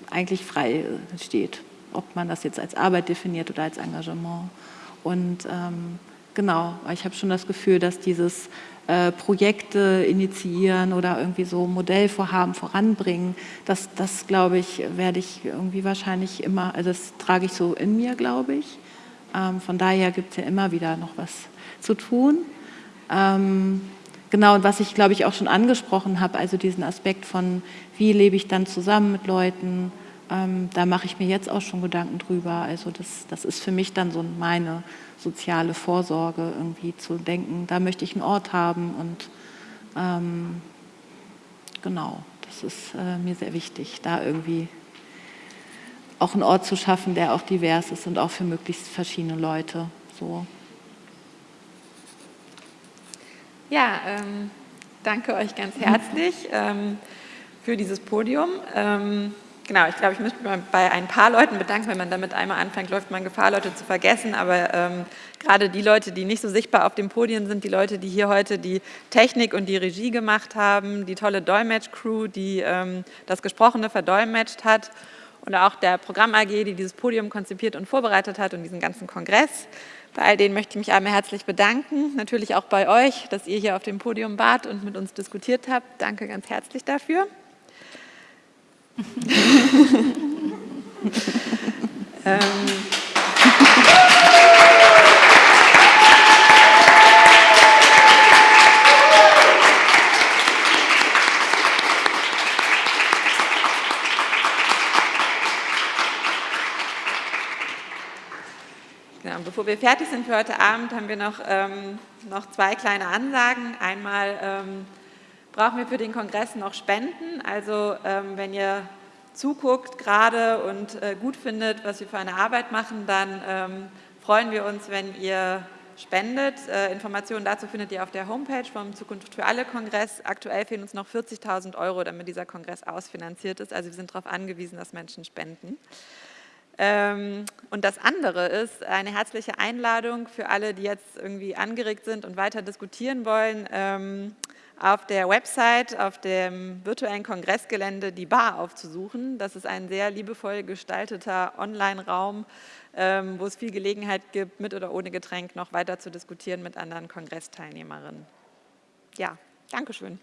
eigentlich frei steht, ob man das jetzt als Arbeit definiert oder als Engagement. Und ähm, genau, ich habe schon das Gefühl, dass dieses äh, Projekte initiieren oder irgendwie so Modellvorhaben voranbringen, das, das glaube ich, werde ich irgendwie wahrscheinlich immer, also das trage ich so in mir, glaube ich. Ähm, von daher gibt es ja immer wieder noch was zu tun. Ähm, Genau, und was ich, glaube ich, auch schon angesprochen habe, also diesen Aspekt von, wie lebe ich dann zusammen mit Leuten, ähm, da mache ich mir jetzt auch schon Gedanken drüber. Also das, das ist für mich dann so meine soziale Vorsorge, irgendwie zu denken, da möchte ich einen Ort haben und ähm, genau, das ist äh, mir sehr wichtig, da irgendwie auch einen Ort zu schaffen, der auch divers ist und auch für möglichst verschiedene Leute. So. Ja, ähm, danke euch ganz herzlich ähm, für dieses Podium. Ähm, genau, ich glaube, ich müsste mich bei ein paar Leuten bedanken. Wenn man damit einmal anfängt, läuft man Gefahr, Leute zu vergessen. Aber ähm, gerade die Leute, die nicht so sichtbar auf dem Podium sind, die Leute, die hier heute die Technik und die Regie gemacht haben, die tolle Dolmetsch-Crew, die ähm, das Gesprochene verdolmetscht hat und auch der Programm AG, die dieses Podium konzipiert und vorbereitet hat und diesen ganzen Kongress. Bei all denen möchte ich mich einmal herzlich bedanken. Natürlich auch bei euch, dass ihr hier auf dem Podium wart und mit uns diskutiert habt. Danke ganz herzlich dafür. ähm, bevor wir fertig sind für heute Abend, haben wir noch, ähm, noch zwei kleine Ansagen. Einmal ähm, brauchen wir für den Kongress noch Spenden. Also ähm, wenn ihr zuguckt gerade und äh, gut findet, was wir für eine Arbeit machen, dann ähm, freuen wir uns, wenn ihr spendet. Äh, Informationen dazu findet ihr auf der Homepage vom Zukunft für alle Kongress. Aktuell fehlen uns noch 40.000 Euro, damit dieser Kongress ausfinanziert ist. Also wir sind darauf angewiesen, dass Menschen spenden. Ähm, und das andere ist eine herzliche Einladung für alle, die jetzt irgendwie angeregt sind und weiter diskutieren wollen, ähm, auf der Website, auf dem virtuellen Kongressgelände die Bar aufzusuchen. Das ist ein sehr liebevoll gestalteter Online-Raum, ähm, wo es viel Gelegenheit gibt, mit oder ohne Getränk noch weiter zu diskutieren mit anderen Kongressteilnehmerinnen. Ja, Dankeschön.